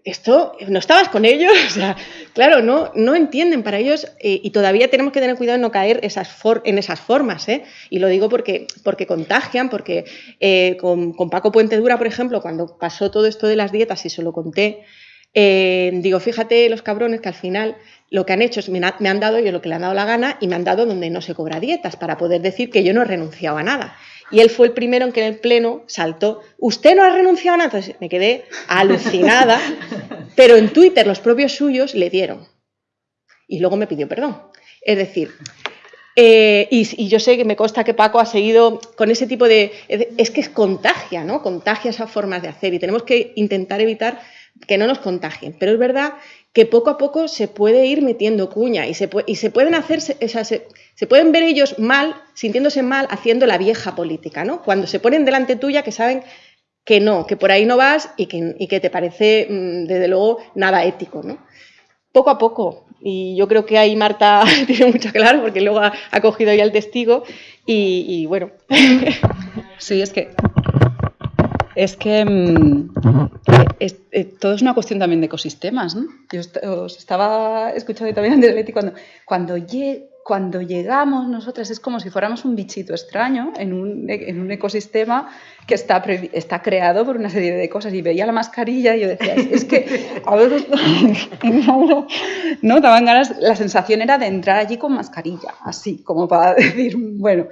Esto, no estabas con ellos, claro, no, no entienden para ellos eh, y todavía tenemos que tener cuidado de no caer en esas formas, ¿eh? y lo digo porque, porque contagian, porque eh, con, Paco Puente Dura, por ejemplo, cuando pasó todo esto de las dietas y se lo conté, digo, fíjate los cabrones que al final lo que han hecho es me, me han dado ellos lo que le han dado la gana y me han dado donde no se cobra dietas para poder decir que yo no he renunciado a nada. Y él fue el primero en que en el pleno saltó, usted no ha renunciado a nada. Entonces me quedé alucinada, pero en Twitter los propios suyos le dieron. Y luego me pidió perdón. Es decir, eh, y, yo sé que me consta que Paco ha seguido con ese tipo de... Es que es contagia, ¿no? Contagia esas formas de hacer y tenemos que intentar evitar que no nos contagien. Pero es verdad que poco a poco se puede ir metiendo cuña y se, y se pueden hacer, se, pueden ver ellos mal, sintiéndose mal, haciendo la vieja política, ¿no? Cuando se ponen delante tuya que saben que no, que por ahí no vas y que, y que te parece, mm, desde luego, nada ético, ¿no? Poco a poco, y yo creo que ahí Marta tiene mucho claro porque luego ha, cogido ya el testigo y, y bueno. Sí, es que es que mm, eh, todo es una cuestión también de ecosistemas. ¿no? Yo os estaba escuchando también antes Leti cuando, cuando, cuando llegamos nosotras es como si fuéramos un bichito extraño en un, en un ecosistema que está, está creado por una serie de cosas. Y veía la mascarilla y yo decía, es que a veces no, daban ganas, la sensación era de entrar allí con mascarilla, así, como para decir, bueno,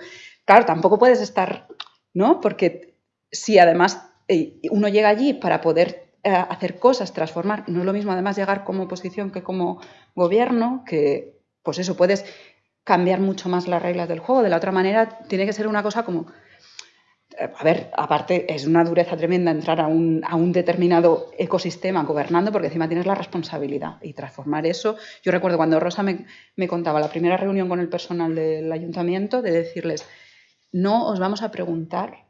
claro, tampoco puedes estar, ¿no? Porque si además uno llega allí para poder eh, hacer cosas, transformar. No es lo mismo además llegar como oposición que como gobierno, que pues eso, puedes cambiar mucho más las reglas del juego. De la otra manera, tiene que ser una cosa como a ver, aparte es una dureza tremenda entrar a un, determinado ecosistema gobernando porque encima tienes la responsabilidad y transformar eso. Yo recuerdo cuando Rosa me, me, contaba la primera reunión con el personal del ayuntamiento de decirles, no os vamos a preguntar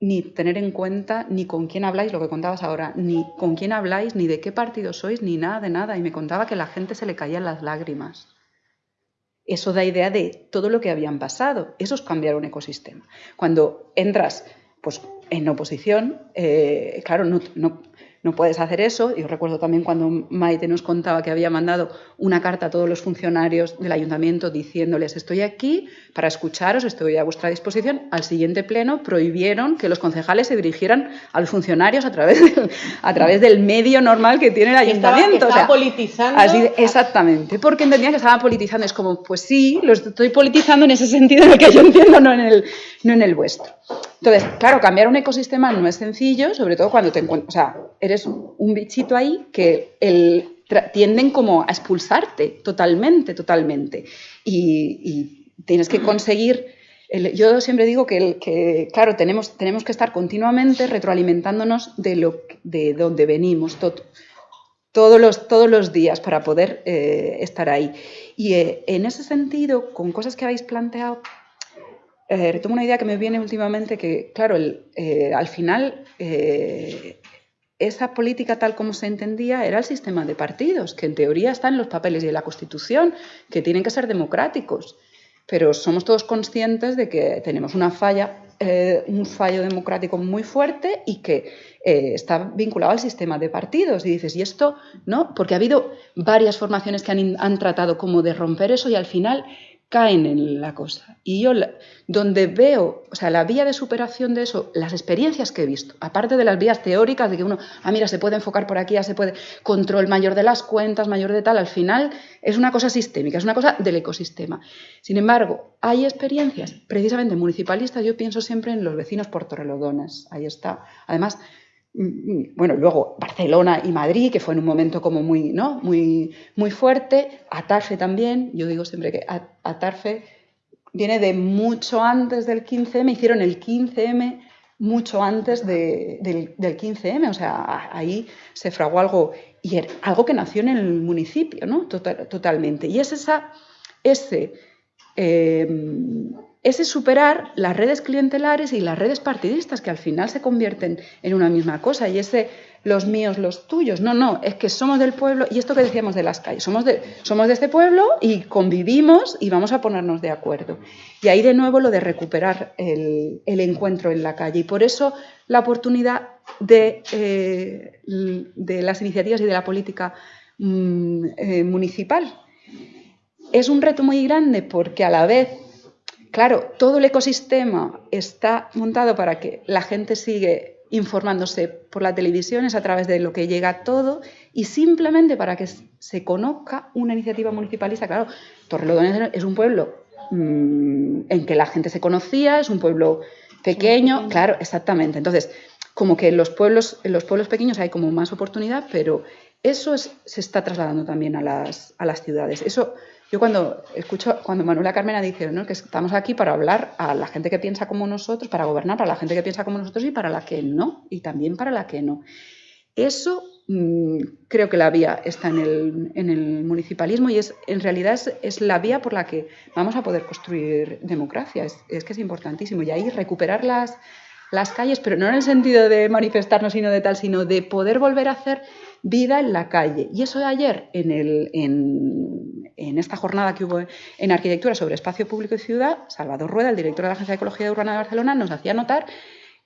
ni tener en cuenta ni con quién habláis, lo que contabas ahora, ni con quién habláis, ni de qué partido sois, ni nada de nada. Y me contaba que la gente se le caían las lágrimas. Eso da idea de todo lo que habían pasado. Eso es cambiar un ecosistema. Cuando entras pues, en oposición, eh, claro, no, no, no puedes hacer eso. Yo recuerdo también cuando Maite nos contaba que había mandado una carta a todos los funcionarios del ayuntamiento diciéndoles estoy aquí para escucharos, estoy a vuestra disposición. Al siguiente pleno prohibieron que los concejales se dirigieran a los funcionarios a través del, a través del medio normal que tiene el ayuntamiento. Estaba, politizando. exactamente, porque entendían que estaban politizando. Es como, pues sí, lo estoy politizando en ese sentido en el que yo entiendo, no en el, no en el vuestro. Entonces, claro, cambiar un ecosistema no es sencillo, sobre todo cuando te encuentras, o sea, eres un bichito ahí que el, tienden como a expulsarte totalmente, totalmente. Y, tienes que conseguir... yo siempre digo que, que claro, tenemos, tenemos, que estar continuamente retroalimentándonos de, lo, de donde venimos, todos, los, todos los días para poder eh, estar ahí. Y eh, en ese sentido, con cosas que habéis planteado, eh, retomo una idea que me viene últimamente que, claro, eh, al final eh, esa política tal como se entendía era el sistema de partidos, que en teoría está en los papeles en la Constitución, que tienen que ser democráticos. Pero somos todos conscientes de que tenemos una falla, un fallo democrático muy fuerte y que está vinculado al sistema de partidos. Y dices, ¿y esto no? Porque ha habido varias formaciones que han, han tratado como de romper eso y al final caen en la cosa. Y yo, donde veo, o sea, la vía de superación de eso, las experiencias que he visto, aparte de las vías teóricas de que uno, ah, mira, se puede enfocar por aquí, ya se puede, control mayor de las cuentas, mayor de tal, al final es una cosa sistémica, es una cosa del ecosistema. Sin embargo, hay experiencias, precisamente municipalistas, yo pienso siempre en los vecinos portorrelodones, ahí está. Además, bueno, luego Barcelona y Madrid, que fue en un momento como muy, ¿no? muy, muy fuerte, Atarfe también, yo digo siempre que Atarfe viene de mucho antes del 15M, hicieron el 15M mucho antes del, 15M, o sea, ahí se fraguó algo, y algo que nació en el municipio, ¿no? totalmente. Y es esa, ese eh, ese superar las redes clientelares y las redes partidistas, que al final se convierten en una misma cosa, y ese los míos, los tuyos. No, no, es que somos del pueblo, y esto que decíamos de las calles, somos de, somos de este pueblo y convivimos y vamos a ponernos de acuerdo. Y ahí de nuevo lo de recuperar el, encuentro en la calle. Y por eso la oportunidad de, eh, de las iniciativas y de la política mm, eh, municipal. Es un reto muy grande porque a la vez Claro, todo el ecosistema está montado para que la gente sigue informándose por la televisión, es a través de lo que llega todo, y simplemente para que se conozca una iniciativa municipalista. Claro, Torrelodones es un pueblo mm, en que la gente se conocía, es un pueblo pequeño, claro, exactamente. Entonces, como que en los pueblos, en los pueblos pequeños hay como más oportunidad, pero eso se está trasladando también a las, a las ciudades. Eso yo cuando escucho, cuando Manuela Carmena dice ¿no? que estamos aquí para hablar a la gente que piensa como nosotros, para gobernar para la gente que piensa como nosotros y para la que no, y también para la que no. Eso mm, creo que la vía está en el, en el municipalismo y es, en realidad es, la vía por la que vamos a poder construir democracia. Es, es, que es importantísimo. Y ahí recuperar las, las calles, pero no en el sentido de manifestarnos, sino de tal, sino de poder volver a hacer vida en la calle. Y eso de ayer, en, el, en, esta jornada que hubo en arquitectura sobre espacio público y ciudad, Salvador Rueda, el director de la Agencia de Ecología Urbana de Barcelona, nos hacía notar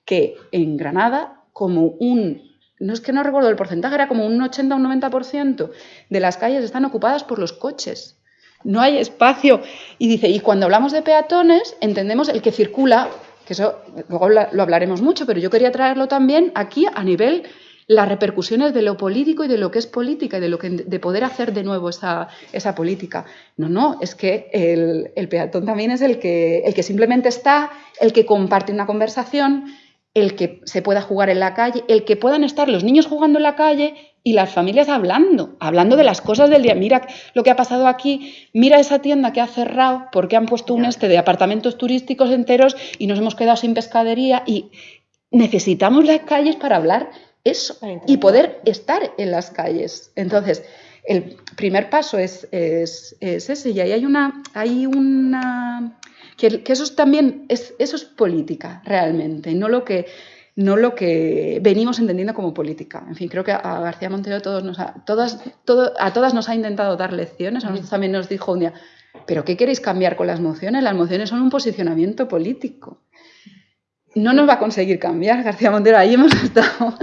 que en Granada, como un, no es que no recuerdo el porcentaje, era como un 80 o un 90% de las calles están ocupadas por los coches. No hay espacio. Y dice, y cuando hablamos de peatones, entendemos el que circula, que eso luego lo hablaremos mucho, pero yo quería traerlo también aquí a nivel las repercusiones de lo político y de lo que es política y de lo que de poder hacer de nuevo esa, esa política. No, no, es que el, el, peatón también es el que, el que simplemente está, el que comparte una conversación, el que se pueda jugar en la calle, el que puedan estar los niños jugando en la calle y las familias hablando, hablando de las cosas del día. Mira lo que ha pasado aquí, mira esa tienda que ha cerrado porque han puesto un este de apartamentos turísticos enteros y nos hemos quedado sin pescadería y necesitamos las calles para hablar eso y poder estar en las calles. Entonces, el primer paso es, ese y ahí hay una... Hay una que, eso es también es, eso es política realmente, no lo que no lo que venimos entendiendo como política. En fin, creo que a García Montero todos nos todas, a todas nos ha intentado dar lecciones, a nosotros también nos dijo un día, ¿pero qué queréis cambiar con las mociones? Las mociones son un posicionamiento político. No nos va a conseguir cambiar, García Montero, ahí hemos estado.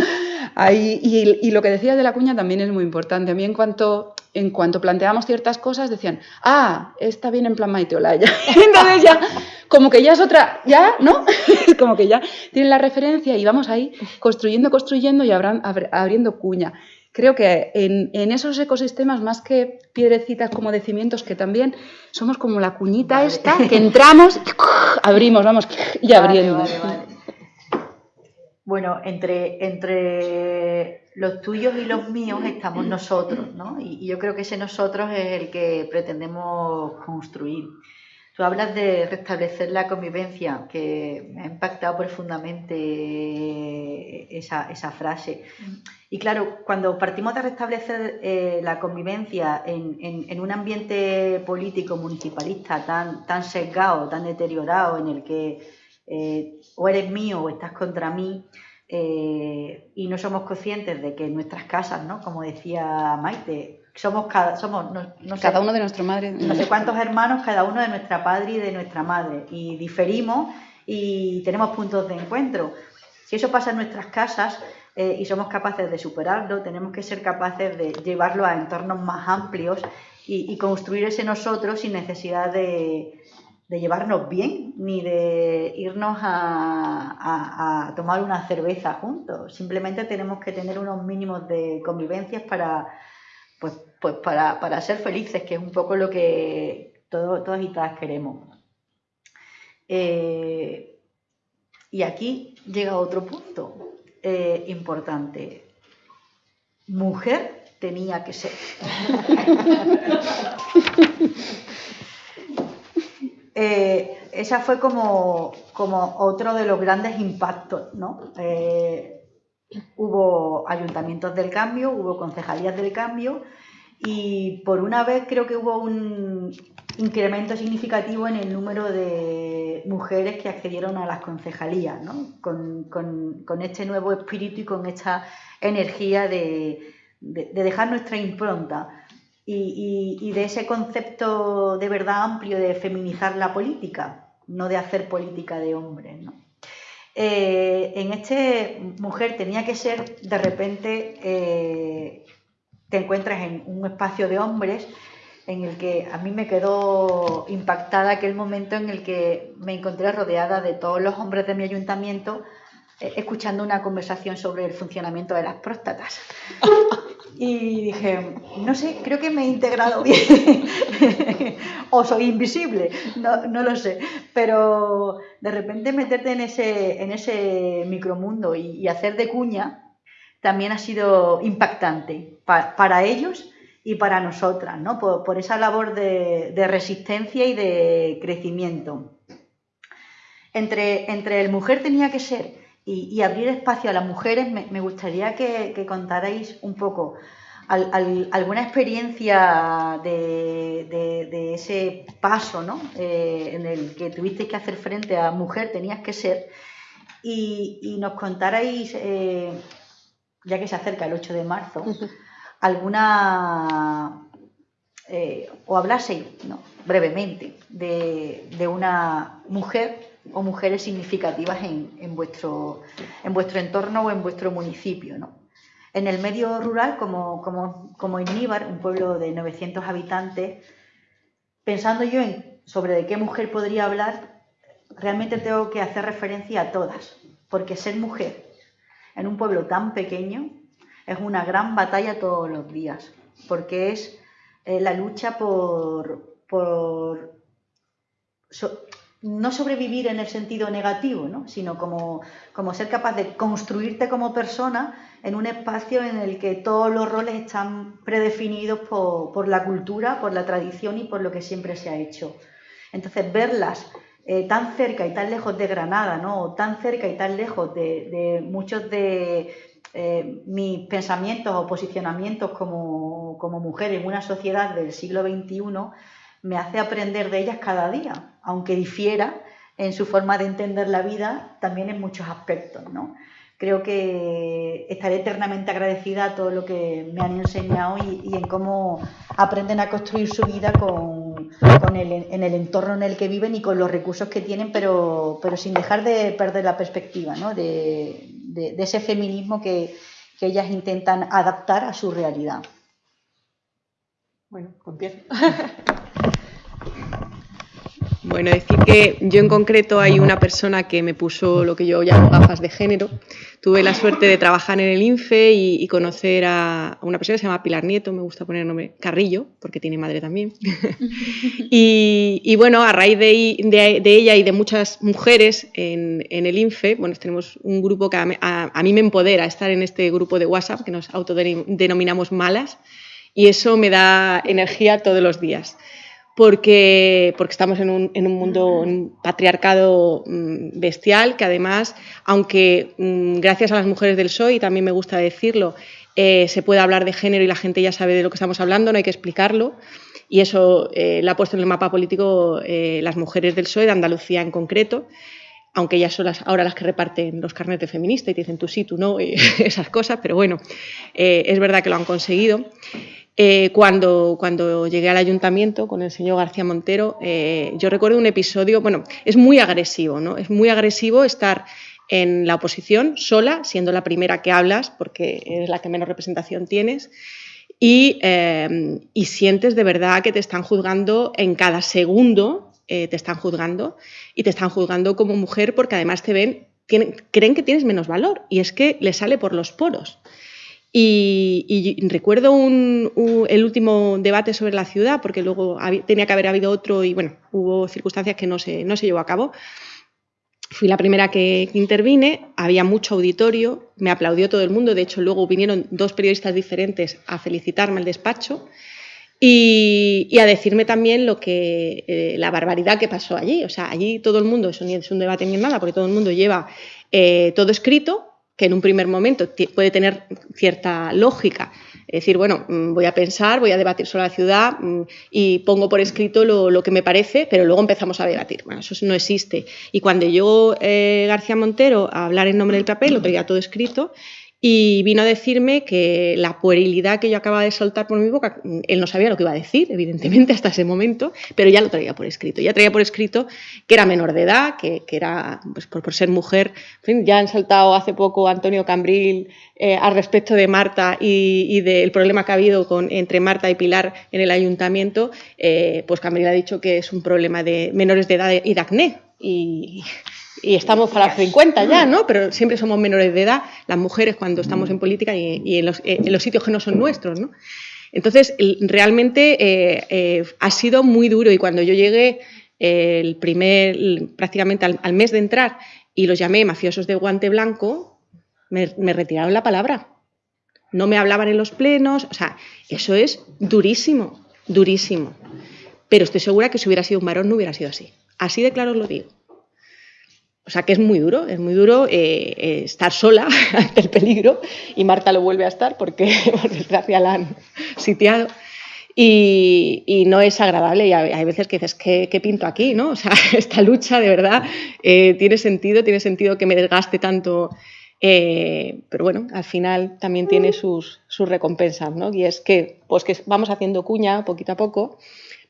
Ahí, y, y, lo que decías de la cuña también es muy importante. A mí en cuanto, en cuanto planteamos ciertas cosas decían, ah, está bien en plan Maite Olaya. Entonces ya, como que ya es otra, ya, ¿no? como que ya tienen la referencia y vamos ahí construyendo, construyendo y abriendo cuña. Creo que en, en, esos ecosistemas, más que piedrecitas como de cimientos, que también somos como la cuñita esta, que entramos, abrimos, vamos, y abriendo. Bueno, entre, entre los tuyos y los míos estamos nosotros, ¿no? Y, yo creo que ese nosotros es el que pretendemos construir. Tú hablas de restablecer la convivencia, que me ha impactado profundamente esa, esa frase. Y claro, cuando partimos de restablecer eh, la convivencia en, en, un ambiente político municipalista tan, tan sesgado, tan deteriorado, en el que eh, o eres mío o estás contra mí, eh, y no somos conscientes de que en nuestras casas, ¿no? como decía Maite, somos cada, somos, no, cada uno de nuestra madre. No sé cuántos hermanos, cada uno de nuestra padre y de nuestra madre, y diferimos y tenemos puntos de encuentro. Si eso pasa en nuestras casas eh, y somos capaces de superarlo, tenemos que ser capaces de llevarlo a entornos más amplios y construir ese nosotros sin necesidad de, de llevarnos bien, ni de irnos a, tomar una cerveza juntos. Simplemente tenemos que tener unos mínimos de convivencias para, pues, pues para, ser felices, que es un poco lo que todos, todos y todas queremos. Eh, y aquí llega otro punto eh, importante. Mujer tenía que ser. Eh, esa fue como, otro de los grandes impactos, ¿no? Eh, hubo ayuntamientos del cambio, hubo concejalías del cambio y por una vez creo que hubo un incremento significativo en el número de mujeres que accedieron a las concejalías, ¿no? con, este nuevo espíritu y con esta energía de dejar nuestra impronta y, de ese concepto de verdad amplio de feminizar la política, no de hacer política de hombres. ¿no? Eh, en este mujer tenía que ser, de repente, eh, te encuentras en un espacio de hombres en el que a mí me quedó impactada aquel momento en el que me encontré rodeada de todos los hombres de mi ayuntamiento eh, escuchando una conversación sobre el funcionamiento de las próstatas. Y dije, no sé, creo que me he integrado bien. o soy invisible, no, no, lo sé. Pero de repente meterte en ese, en ese micromundo y, hacer de cuña también ha sido impactante para ellos y para nosotras, ¿no? Por, esa labor de, resistencia y de crecimiento. Entre, entre el mujer tenía que ser y, abrir espacio a las mujeres, me, gustaría que, contarais un poco alguna experiencia de, ese paso ¿no? Eh, en el que tuvisteis que hacer frente a mujer, tenías que ser, y, nos contarais, eh, ya que se acerca el 8 de marzo, alguna, eh, o hablaseis ¿no? brevemente de, de una mujer o mujeres significativas en, vuestro, en vuestro entorno o en vuestro municipio. ¿no? En el medio rural, como, como, como en un pueblo de 900 habitantes, pensando yo en sobre de qué mujer podría hablar, realmente tengo que hacer referencia a todas, porque ser mujer en un pueblo tan pequeño es una gran batalla todos los días, porque es eh, la lucha por, por no sobrevivir en el sentido negativo, ¿no? sino como, como ser capaz de construirte como persona en un espacio en el que todos los roles están predefinidos por, por la cultura, por la tradición y por lo que siempre se ha hecho. Entonces, verlas eh, tan cerca y tan lejos de Granada, ¿no? o tan cerca y tan lejos de, muchos de eh, mis pensamientos o posicionamientos como, como mujer en una sociedad del siglo XXI, me hace aprender de ellas cada día, aunque difiera en su forma de entender la vida también en muchos aspectos, ¿no? Creo que estaré eternamente agradecida a todo lo que me han enseñado y, en cómo aprenden a construir su vida con, el, en el entorno en el que viven y con los recursos que tienen, pero, pero sin dejar de perder la perspectiva ¿no? de, ese feminismo que ellas intentan adaptar a su realidad. Bueno, empiezo. Bueno, decir que yo en concreto hay una persona que me puso lo que yo llamo gafas de género. Tuve la suerte de trabajar en el INFE y, conocer a una persona que se llama Pilar Nieto, me gusta poner el nombre Carrillo, porque tiene madre también. y, bueno, a raíz de, ella y de muchas mujeres en, el INFE, bueno, tenemos un grupo que a, mí me empodera estar en este grupo de WhatsApp, que nos autodenominamos malas, y eso me da energía todos los días porque, porque estamos en un, en un mundo, un patriarcado mm, bestial, que además, aunque mm, gracias a las mujeres del PSOE, y también me gusta decirlo, eh, se puede hablar de género y la gente ya sabe de lo que estamos hablando, no hay que explicarlo. Y eso eh, lo ha puesto en el mapa político eh, las mujeres del PSOE, de Andalucía en concreto, aunque ellas son las, ahora las que reparten los carnets de feminista y dicen tú sí, tú no, esas cosas, pero bueno, es verdad que lo han conseguido. Eh, cuando, cuando llegué al ayuntamiento con el señor García Montero, eh, yo recuerdo un episodio, bueno, es muy agresivo, ¿no? Es muy agresivo estar en la oposición sola, siendo la primera que hablas, porque eres la que menos representación tienes, y, eh, y sientes de verdad que te están juzgando en cada segundo, te están juzgando, y te están juzgando como mujer porque además te ven, creen que tienes menos valor, y es que le sale por los poros. Y, recuerdo el último debate sobre la ciudad, porque luego tenía que haber habido otro y bueno, hubo circunstancias que no se, no se llevó a cabo. Fui la primera que, intervine, había mucho auditorio, me aplaudió todo el mundo, de hecho luego vinieron dos periodistas diferentes a felicitarme al despacho y, a decirme también lo que eh, la barbaridad que pasó allí. O sea, allí todo el mundo, eso ni es un debate ni nada, porque todo el mundo lleva eh, todo escrito, que en un primer momento puede tener cierta lógica. Es decir, bueno, mm, voy a pensar, voy a debatir sobre la ciudad mm, y pongo por escrito lo, que me parece, pero luego empezamos a debatir. Bueno, eso no existe. Y cuando llegó eh, García Montero a hablar en nombre del papel, lo traía todo escrito y vino a decirme que la puerilidad que yo acababa de soltar por mi boca, él no sabía lo que iba a decir, evidentemente, hasta ese momento, pero ya lo traía por escrito. Ya traía por escrito que era menor de edad, que, era, pues por, ser mujer. ya han saltado hace poco Antonio Cambril eh, al respecto de Marta y, del problema que ha habido con, entre Marta y Pilar en el ayuntamiento, eh, pues Cambril ha dicho que es un problema de menores de edad y de acné. Y, y estamos para los 50 ya, ¿no? Pero siempre somos menores de edad, las mujeres cuando estamos en política y, en, los, sitios que no son nuestros, ¿no? Entonces, realmente eh, eh, ha sido muy duro y cuando yo llegué eh, el primer, prácticamente al, mes de entrar y los llamé mafiosos de guante blanco, me, me retiraron la palabra. No me hablaban en los plenos, o sea, eso es durísimo, durísimo. Pero estoy segura que si hubiera sido un varón no hubiera sido así. Así de claro os lo digo. O sea que es muy duro, es muy duro eh, eh, estar sola ante el peligro y Marta lo vuelve a estar porque por desgracia la han sitiado. Y, no es agradable y hay, veces que dices, ¿qué, pinto aquí? ¿no? O sea, esta lucha de verdad eh, tiene sentido, tiene sentido que me desgaste tanto, pero bueno, al final también tiene sus, sus, recompensas, ¿no? Y es que, pues que vamos haciendo cuña poquito a poco,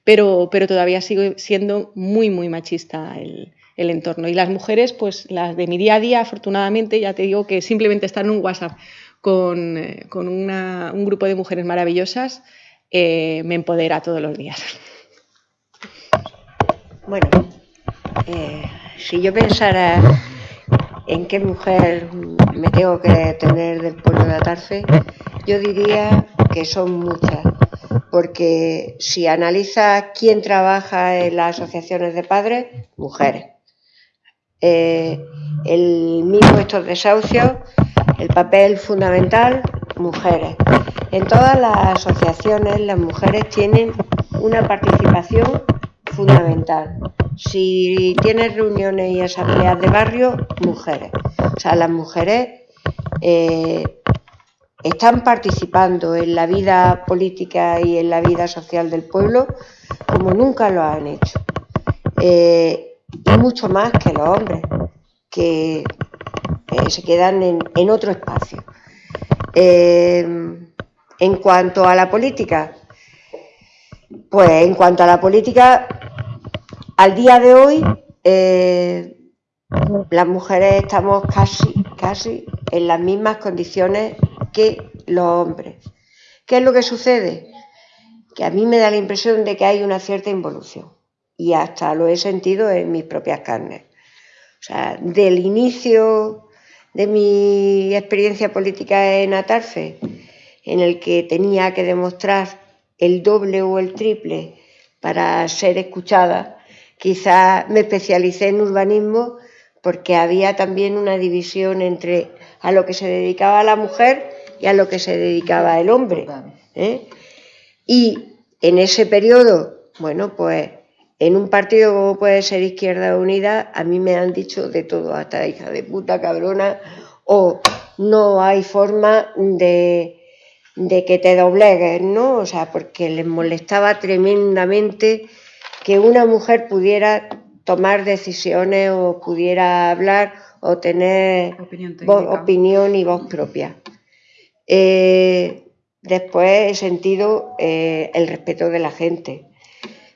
pero, pero todavía sigue siendo muy, muy machista el, el entorno. Y las mujeres, pues las de mi día a día, afortunadamente, ya te digo que simplemente estar en un WhatsApp con, eh, un grupo de mujeres maravillosas eh, me empodera todos los días. Bueno, eh, si yo pensara en qué mujer me tengo que tener del pueblo de Atarfe, yo diría que son muchas, porque si analizas quién trabaja en las asociaciones de padres, mujeres. Eh, el mismo estos desahucios, el papel fundamental, mujeres. En todas las asociaciones las mujeres tienen una participación fundamental. Si tienes reuniones y asambleas de barrio, mujeres. O sea, las mujeres eh, están participando en la vida política y en la vida social del pueblo como nunca lo han hecho. Eh, y mucho más que los hombres, que eh, se quedan en, otro espacio. Eh, en cuanto a la política, pues en cuanto a la política, al día de hoy las mujeres estamos casi, casi en las mismas condiciones que los hombres. ¿Qué es lo que sucede? Que a mí me da la impresión de que hay una cierta involución y hasta lo he sentido en mis propias carnes. O sea, del inicio de mi experiencia política en Atarfe, en el que tenía que demostrar el doble o el triple para ser escuchada, quizá me especialicé en urbanismo porque había también una división entre a lo que se dedicaba la mujer y a lo que se dedicaba el hombre. ¿eh? Y en ese periodo, bueno, pues en un partido como puede ser Izquierda Unida, a mí me han dicho de todo, hasta hija de puta cabrona, o no hay forma de, de que te doblegues, ¿no? O sea, porque les molestaba tremendamente que una mujer pudiera tomar decisiones o pudiera hablar o tener opinión y voz propia. Eh, después he sentido eh, el respeto de la gente,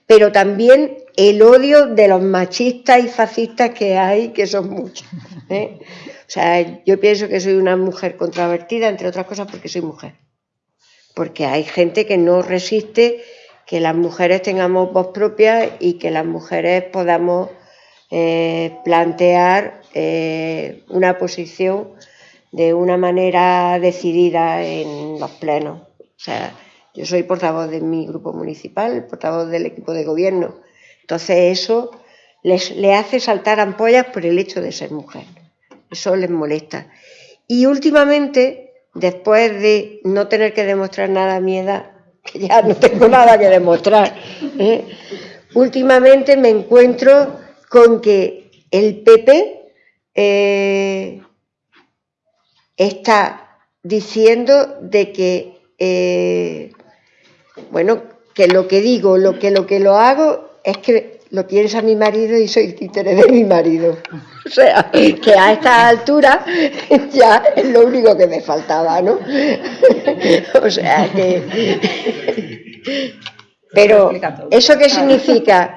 pero también el odio de los machistas y fascistas que hay, que son muchos. ¿eh? O sea, yo pienso que soy una mujer controvertida, entre otras cosas porque soy mujer. Porque hay gente que no resiste que las mujeres tengamos voz propia y que las mujeres podamos plantear una posición de una manera decidida en los plenos. O sea, yo soy portavoz de mi grupo municipal, portavoz del equipo de gobierno. Entonces eso les, le hace saltar ampollas por el hecho de ser mujer. Eso les molesta. Y últimamente, después de no tener que demostrar nada a mi edad, que ya no tengo nada que demostrar, ¿eh? últimamente me encuentro con que el PP eh, está diciendo de que, eh, bueno, que lo que digo, lo que, lo que lo hago es que lo piensa mi marido y soy títere de mi marido. O sea, que a esta altura ya es lo único que me faltaba, ¿no? O sea que... Pero, ¿eso qué significa?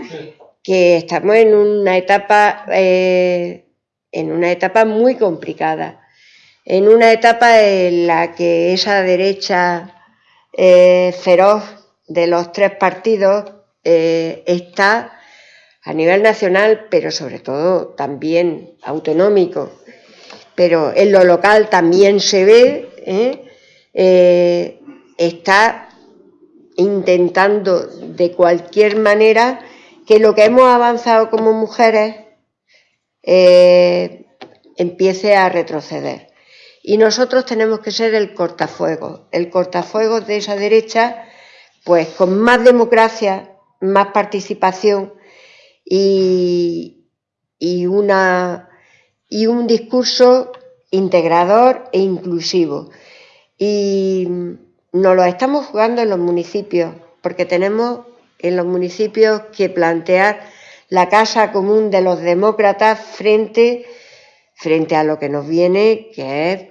Que estamos en una etapa, eh, en una etapa muy complicada en una etapa en la que esa derecha eh, feroz de los tres partidos eh, está a nivel nacional, pero sobre todo también autonómico, pero en lo local también se ve, ¿eh? está intentando de cualquier manera que lo que hemos avanzado como mujeres empiece a retroceder. Y nosotros tenemos que ser el cortafuegos, el cortafuegos de esa derecha, pues con más democracia, más participación y, una, y un discurso integrador e inclusivo. Y nos lo estamos jugando en los municipios, porque tenemos en los municipios que plantear la casa común de los demócratas frente, frente a lo que nos viene, que es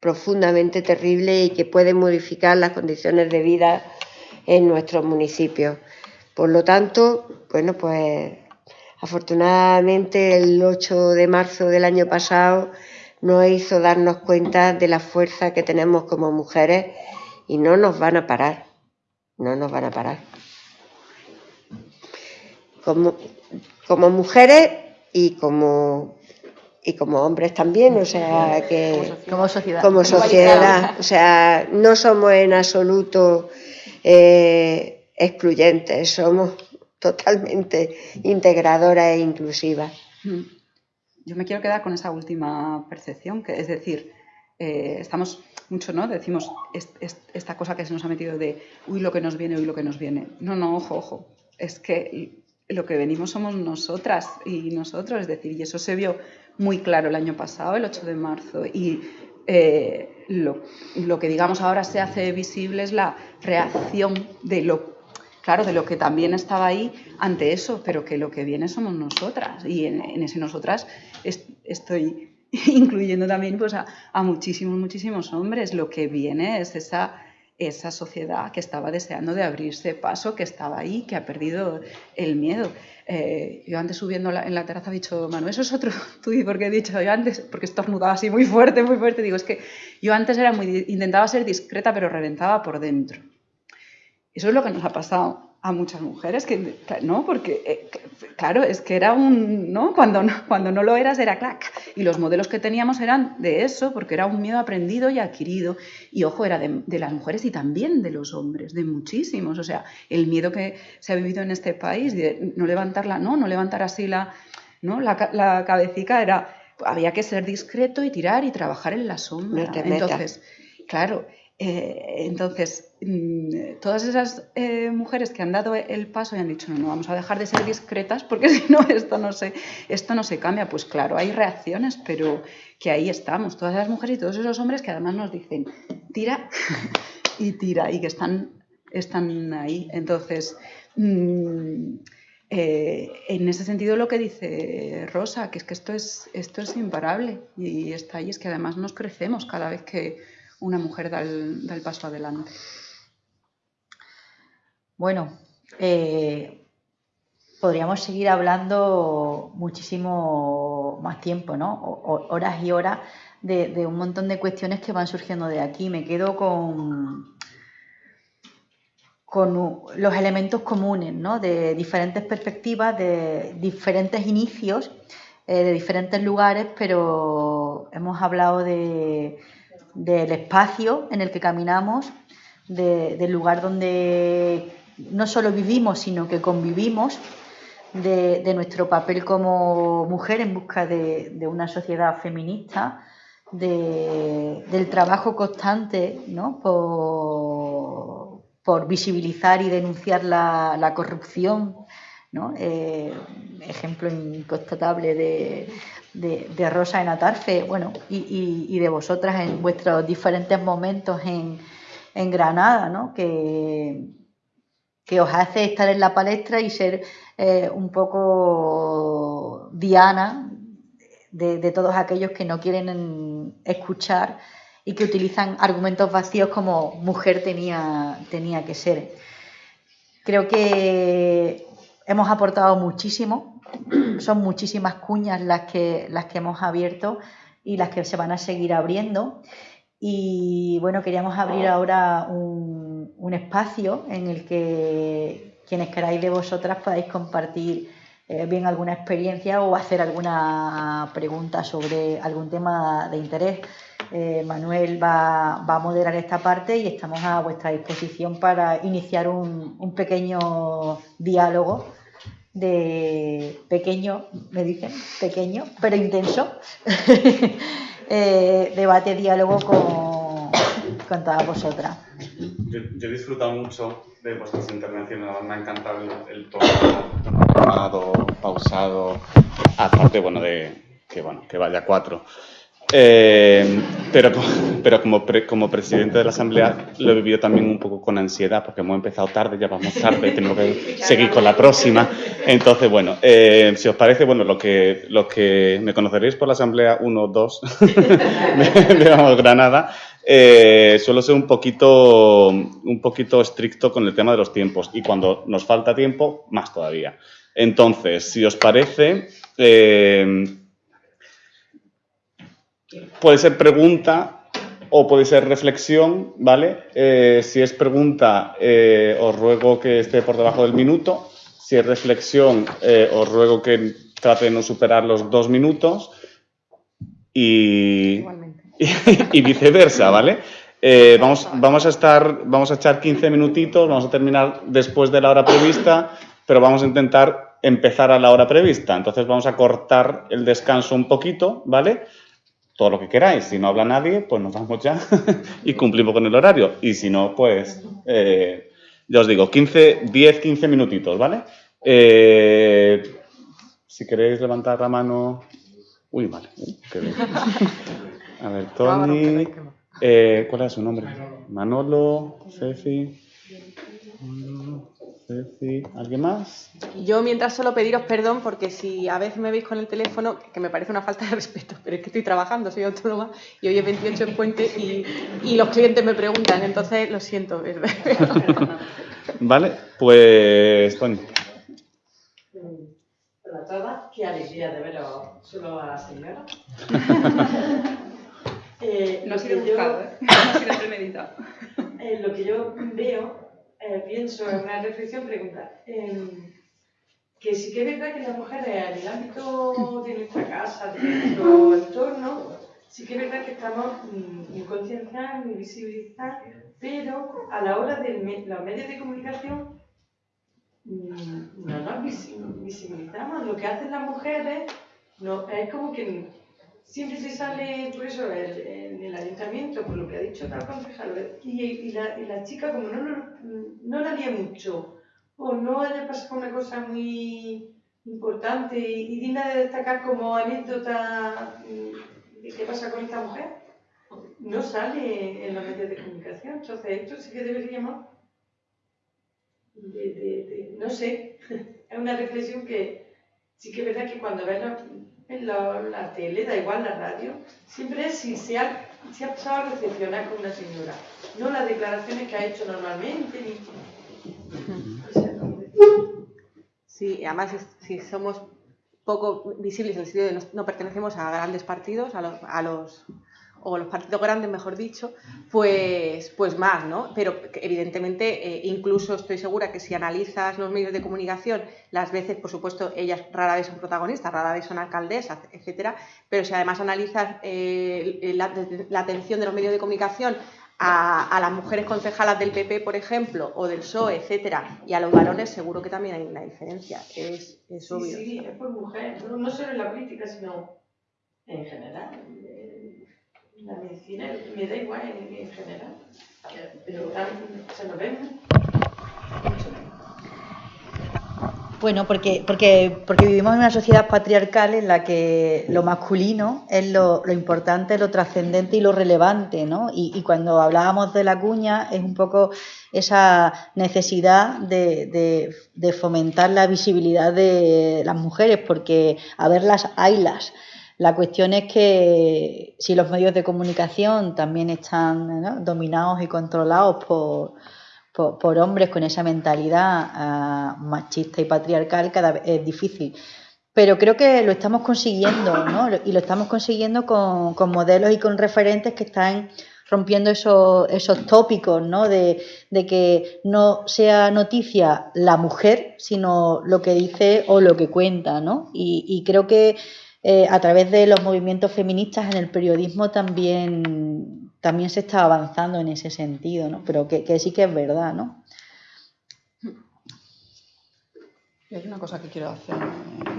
profundamente terrible y que puede modificar las condiciones de vida en nuestros municipios. Por lo tanto, bueno, pues afortunadamente el 8 de marzo del año pasado nos hizo darnos cuenta de la fuerza que tenemos como mujeres y no nos van a parar, no nos van a parar. Como, como mujeres y como y como hombres también, o sea que como sociedad, como sociedad, o sea, no somos en absoluto eh, excluyentes, somos totalmente integradoras e inclusivas. Mm. Yo me quiero quedar con esa última percepción, que es decir, eh, estamos mucho, ¿no? Decimos esta cosa que se nos ha metido de, uy, lo que nos viene, uy, lo que nos viene. No, no, ojo, ojo. Es que lo que venimos somos nosotras y nosotros, es decir, y eso se vio muy claro el año pasado, el 8 de marzo, y eh, lo, que digamos ahora se hace visible es la reacción de lo claro, de lo que también estaba ahí ante eso, pero que lo que viene somos nosotras. Y en, ese nosotras estoy incluyendo también pues, a, a, muchísimos, muchísimos hombres. Lo que viene es esa esa sociedad que estaba deseando de abrirse paso, que estaba ahí, que ha perdido el miedo. Eh, yo antes subiendo en la terraza he dicho, Manu, eso es otro tuit, porque he dicho, yo antes, porque estornudaba así muy fuerte, muy fuerte, digo, es que yo antes era muy, intentaba ser discreta, pero reventaba por dentro. Eso es lo que nos ha pasado a muchas mujeres que no porque eh, claro es que era un no cuando no cuando no lo eras era clac. Y los modelos que teníamos eran de eso porque era un miedo aprendido y adquirido. Y ojo era de, las mujeres y también de los hombres de muchísimos. O sea el miedo que se ha vivido en este país de no levantarla no no levantar así la no la, la cabecita era había que ser discreto y tirar y trabajar en la sombra. Entonces claro eh, entonces, mm, todas esas eh, mujeres que han dado el paso y han dicho, no, no, vamos a dejar de ser discretas porque si no esto, no se, esto no se cambia, pues claro, hay reacciones, pero que ahí estamos, todas esas mujeres y todos esos hombres que además nos dicen, tira y tira, y que están, están ahí. Entonces, mm, eh, en ese sentido lo que dice Rosa, que es que esto es, esto es imparable y está ahí, es que además nos crecemos cada vez que una mujer da el, paso adelante. Bueno, eh, podríamos seguir hablando muchísimo más tiempo, ¿no? horas y horas de, un montón de cuestiones que van surgiendo de aquí. Me quedo con, con los elementos comunes, ¿no? De diferentes perspectivas, de diferentes inicios, eh, de diferentes lugares, pero hemos hablado de del espacio en el que caminamos, del lugar donde no solo vivimos, sino que convivimos, de, nuestro papel como mujer en busca de, una sociedad feminista, del trabajo constante por, visibilizar y denunciar la, corrupción, eh, ejemplo inconstatable de, de, Rosa en Atarfe, bueno, y, de vosotras en vuestros diferentes momentos en, Granada, ¿no? Que, que, os hace estar en la palestra y ser eh, un poco diana de, todos aquellos que no quieren escuchar y que utilizan argumentos vacíos como mujer tenía, tenía que ser. Creo que hemos aportado muchísimo son muchísimas cuñas las que, las que hemos abierto y las que se van a seguir abriendo. Y bueno, queríamos abrir ahora un, espacio en el que quienes queráis de vosotras podáis compartir eh, bien alguna experiencia o hacer alguna pregunta sobre algún tema de interés. Eh, Manuel va, a moderar esta parte y estamos a vuestra disposición para iniciar un pequeño diálogo de pequeño, me dicen, pequeño, pero intenso, eh, debate, diálogo con, con todas vosotras. Yo, he disfrutado mucho de vuestras intervenciones, me ha encantado el, tono pausado, aparte, bueno, de que, bueno, que vaya cuatro. Eh, pero pero como, como presidente de la Asamblea lo he vivido también un poco con ansiedad, porque hemos empezado tarde, ya vamos tarde, tenemos que seguir con la próxima. Entonces, bueno, eh, si os parece, bueno, lo que, lo que me conoceréis por la Asamblea 1 2 de, Granada, eh, suelo ser un poquito, un poquito estricto con el tema de los tiempos y cuando nos falta tiempo, más todavía. Entonces, si os parece... Puede ser pregunta o puede ser reflexión, ¿vale? Eh, si es pregunta, eh, os ruego que esté por debajo del minuto. Si es reflexión, eh, os ruego que trate de no superar los dos minutos. Y, y, viceversa, ¿vale? Vamos, vamos, a estar, vamos a echar 15 minutitos, vamos a terminar después de la hora prevista, pero vamos a intentar empezar a la hora prevista. Entonces vamos a cortar el descanso un poquito, ¿vale? Todo lo que queráis. Si no habla nadie, pues nos vamos ya y cumplimos con el horario. Y si no, pues eh, ya os digo, 15, 10, 15 minutitos, ¿vale? Eh, si queréis levantar la mano... Uy, vale. A ver, Tony... Eh, ¿Cuál es su nombre? Manolo, Ceci. Ceci. ¿Alguien más? Yo mientras solo pediros perdón porque si a veces me veis con el teléfono, que me parece una falta de respeto, pero es que estoy trabajando, soy autónoma y hoy es 28 en Puente y, y los clientes me preguntan, entonces lo siento. vale, pues Tony. Hola a todas, qué alegría de veros solo a la señora. Eh, no ha sido buscado, ¿eh? no ha sido premeditado. Eh, lo que yo veo, eh, pienso en una reflexión, pregunta, em, que sí que es verdad que las mujeres en el ámbito de nuestra casa, de nuestro entorno, sí que es verdad que estamos muy concienciadas, muy visibilizadas, pero a la hora de los medios de comunicación mm, no nos visibilizamos. Lo que hacen las mujeres no, es como que siempre se sale, por eso, en el, ayuntamiento, por lo que ha dicho tal concejal, y, y, la, y la chica como no, no, la había mucho, o no haya pasado una cosa muy importante y, digna de destacar como anécdota mm, de qué pasa con esta mujer, no sale en los medios de comunicación. Entonces, esto sí que deberíamos, de, de, no sé, es una reflexión que sí que es verdad que cuando ves en la, tele, da igual la radio, siempre es si se ha, pasado a recepcionar con una señora, no las declaraciones que ha hecho normalmente. Ni... Sí, además si somos poco visibles en el sentido de no, no pertenecemos a grandes partidos, a los, a los o los partidos grandes, mejor dicho, pues, pues más, ¿no? Pero evidentemente, eh, incluso estoy segura que si analizas los medios de comunicación, las veces, por supuesto, ellas rara vez son protagonistas, rara vez son alcaldesas, etcétera, pero si además analizas eh, la, atención de los medios de comunicación a, las mujeres concejalas del PP, por ejemplo, o del PSOE, etcétera, y a los varones, seguro que también hay una diferencia. Es, es obvio. Sí, es por mujeres, no solo en la política, sino en general la medicina me da igual en, general, pero se lo ven Bueno, porque, porque, porque vivimos en una sociedad patriarcal en la que lo masculino es lo, importante, lo trascendente y lo relevante, ¿no? Y, cuando hablábamos de la cuña es un poco esa necesidad de, de fomentar la visibilidad de las mujeres, porque a verlas haylas la cuestión es que si los medios de comunicación también están dominados y controlados por, por, hombres con esa mentalidad ah, machista y patriarcal, cada vez es difícil. Pero creo que lo estamos consiguiendo, ¿no? Y lo estamos consiguiendo con, modelos y con referentes que están rompiendo esos, esos tópicos, ¿no? De, que no sea noticia la mujer, sino lo que dice o lo que cuenta, ¿no? y creo que eh, a través de los movimientos feministas en el periodismo también, también se está avanzando en ese sentido, ¿no? Pero que, sí que es verdad, ¿no? Hay una cosa que quiero hacer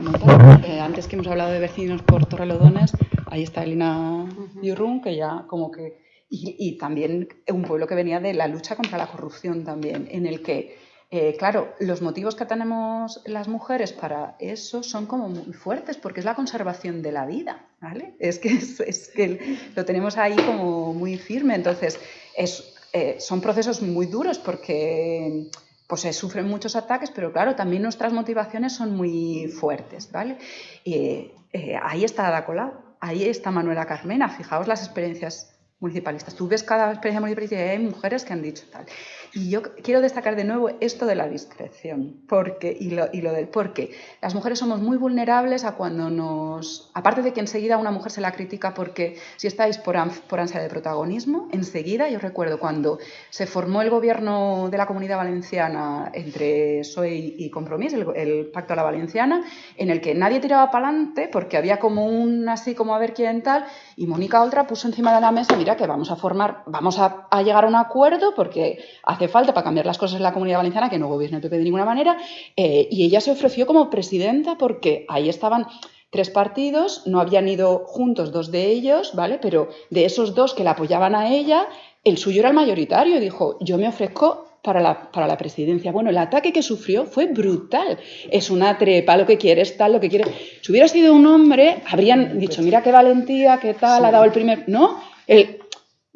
notar. Eh, antes que hemos hablado de vecinos por Torrelodones, ahí está Elina Yurrun, que ya como que... Y, y, también un pueblo que venía de la lucha contra la corrupción también, en el que eh, claro, los motivos que tenemos las mujeres para eso son como muy fuertes, porque es la conservación de la vida, ¿vale? Es que, es, que lo tenemos ahí como muy firme. Entonces, eh, son procesos muy duros porque pues se sufren muchos ataques, pero claro, también nuestras motivaciones son muy fuertes, ¿vale? Eh, ahí está Ada Colau, ahí está Manuela Carmena, fijaos las experiencias municipalistas. Tú ves cada experiencia municipalista y hay mujeres que han dicho tal. Y yo quiero destacar de nuevo esto de la discreción porque, y, lo, y lo del porque. Las mujeres somos muy vulnerables a cuando nos... Aparte de que enseguida una mujer se la critica porque si estáis por, por ansia de protagonismo, enseguida, yo recuerdo cuando se formó el gobierno de la Comunidad Valenciana entre PSOE y Compromís, el, el Pacto a la Valenciana, en el que nadie tiraba para adelante porque había como un así como a ver quién tal, y Mónica Oltra puso encima de la mesa, mira que vamos a formar, vamos a, a llegar a un acuerdo porque hace falta para cambiar las cosas en la Comunidad Valenciana, que no gobierne el PP de ninguna manera, eh, y ella se ofreció como presidenta porque ahí estaban tres partidos, no habían ido juntos dos de ellos, ¿vale? Pero de esos dos que la apoyaban a ella, el suyo era el mayoritario y dijo, yo me ofrezco para la, para la presidencia. Bueno, el ataque que sufrió fue brutal. Es una trepa, lo que quieres, tal, lo que quiere. Si hubiera sido un hombre, habrían dicho, mira qué valentía, qué tal, ha dado el primer... No, el...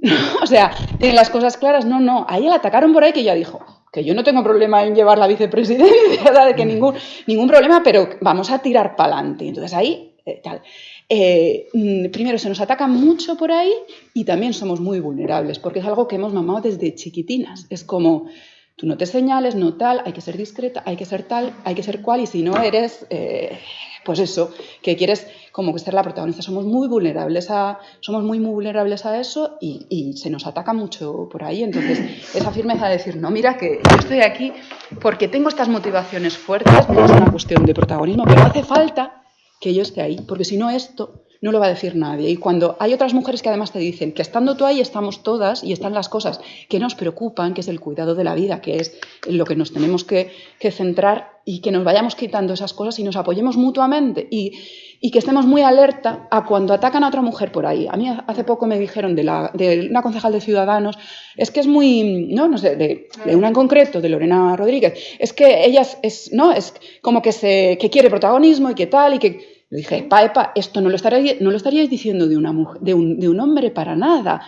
o sea, tiene las cosas claras. No, no, ahí la atacaron por ahí que ya dijo, que yo no tengo problema en llevar la vicepresidencia, de que ningún, ningún problema, pero vamos a tirar para adelante. Entonces ahí, eh, tal. Eh, mm, primero, se nos ataca mucho por ahí y también somos muy vulnerables, porque es algo que hemos mamado desde chiquitinas. Es como, tú no te señales, no tal, hay que ser discreta, hay que ser tal, hay que ser cual, y si no eres, eh, pues eso, que quieres como que ser la protagonista. Somos muy vulnerables a, somos muy, muy vulnerables a eso y, y, se nos ataca mucho por ahí. Entonces, esa firmeza de decir, no, mira que yo estoy aquí porque tengo estas motivaciones fuertes, no es una cuestión de protagonismo, pero hace falta que yo esté ahí, porque si no esto no lo va a decir nadie. Y cuando hay otras mujeres que además te dicen que estando tú ahí estamos todas y están las cosas que nos preocupan, que es el cuidado de la vida, que es lo que nos tenemos que, que centrar y que nos vayamos quitando esas cosas y nos apoyemos mutuamente y, y, que estemos muy alerta a cuando atacan a otra mujer por ahí. A mí hace poco me dijeron de, la, de una concejal de Ciudadanos, es que es muy, no, no sé, de, una en concreto, de Lorena Rodríguez, es que ella es, es no, es como que, se, que quiere protagonismo y que tal y que dije, epa, epa, esto no lo, estaríais, no lo estaríais diciendo de, una mujer, de, un, de un hombre para nada.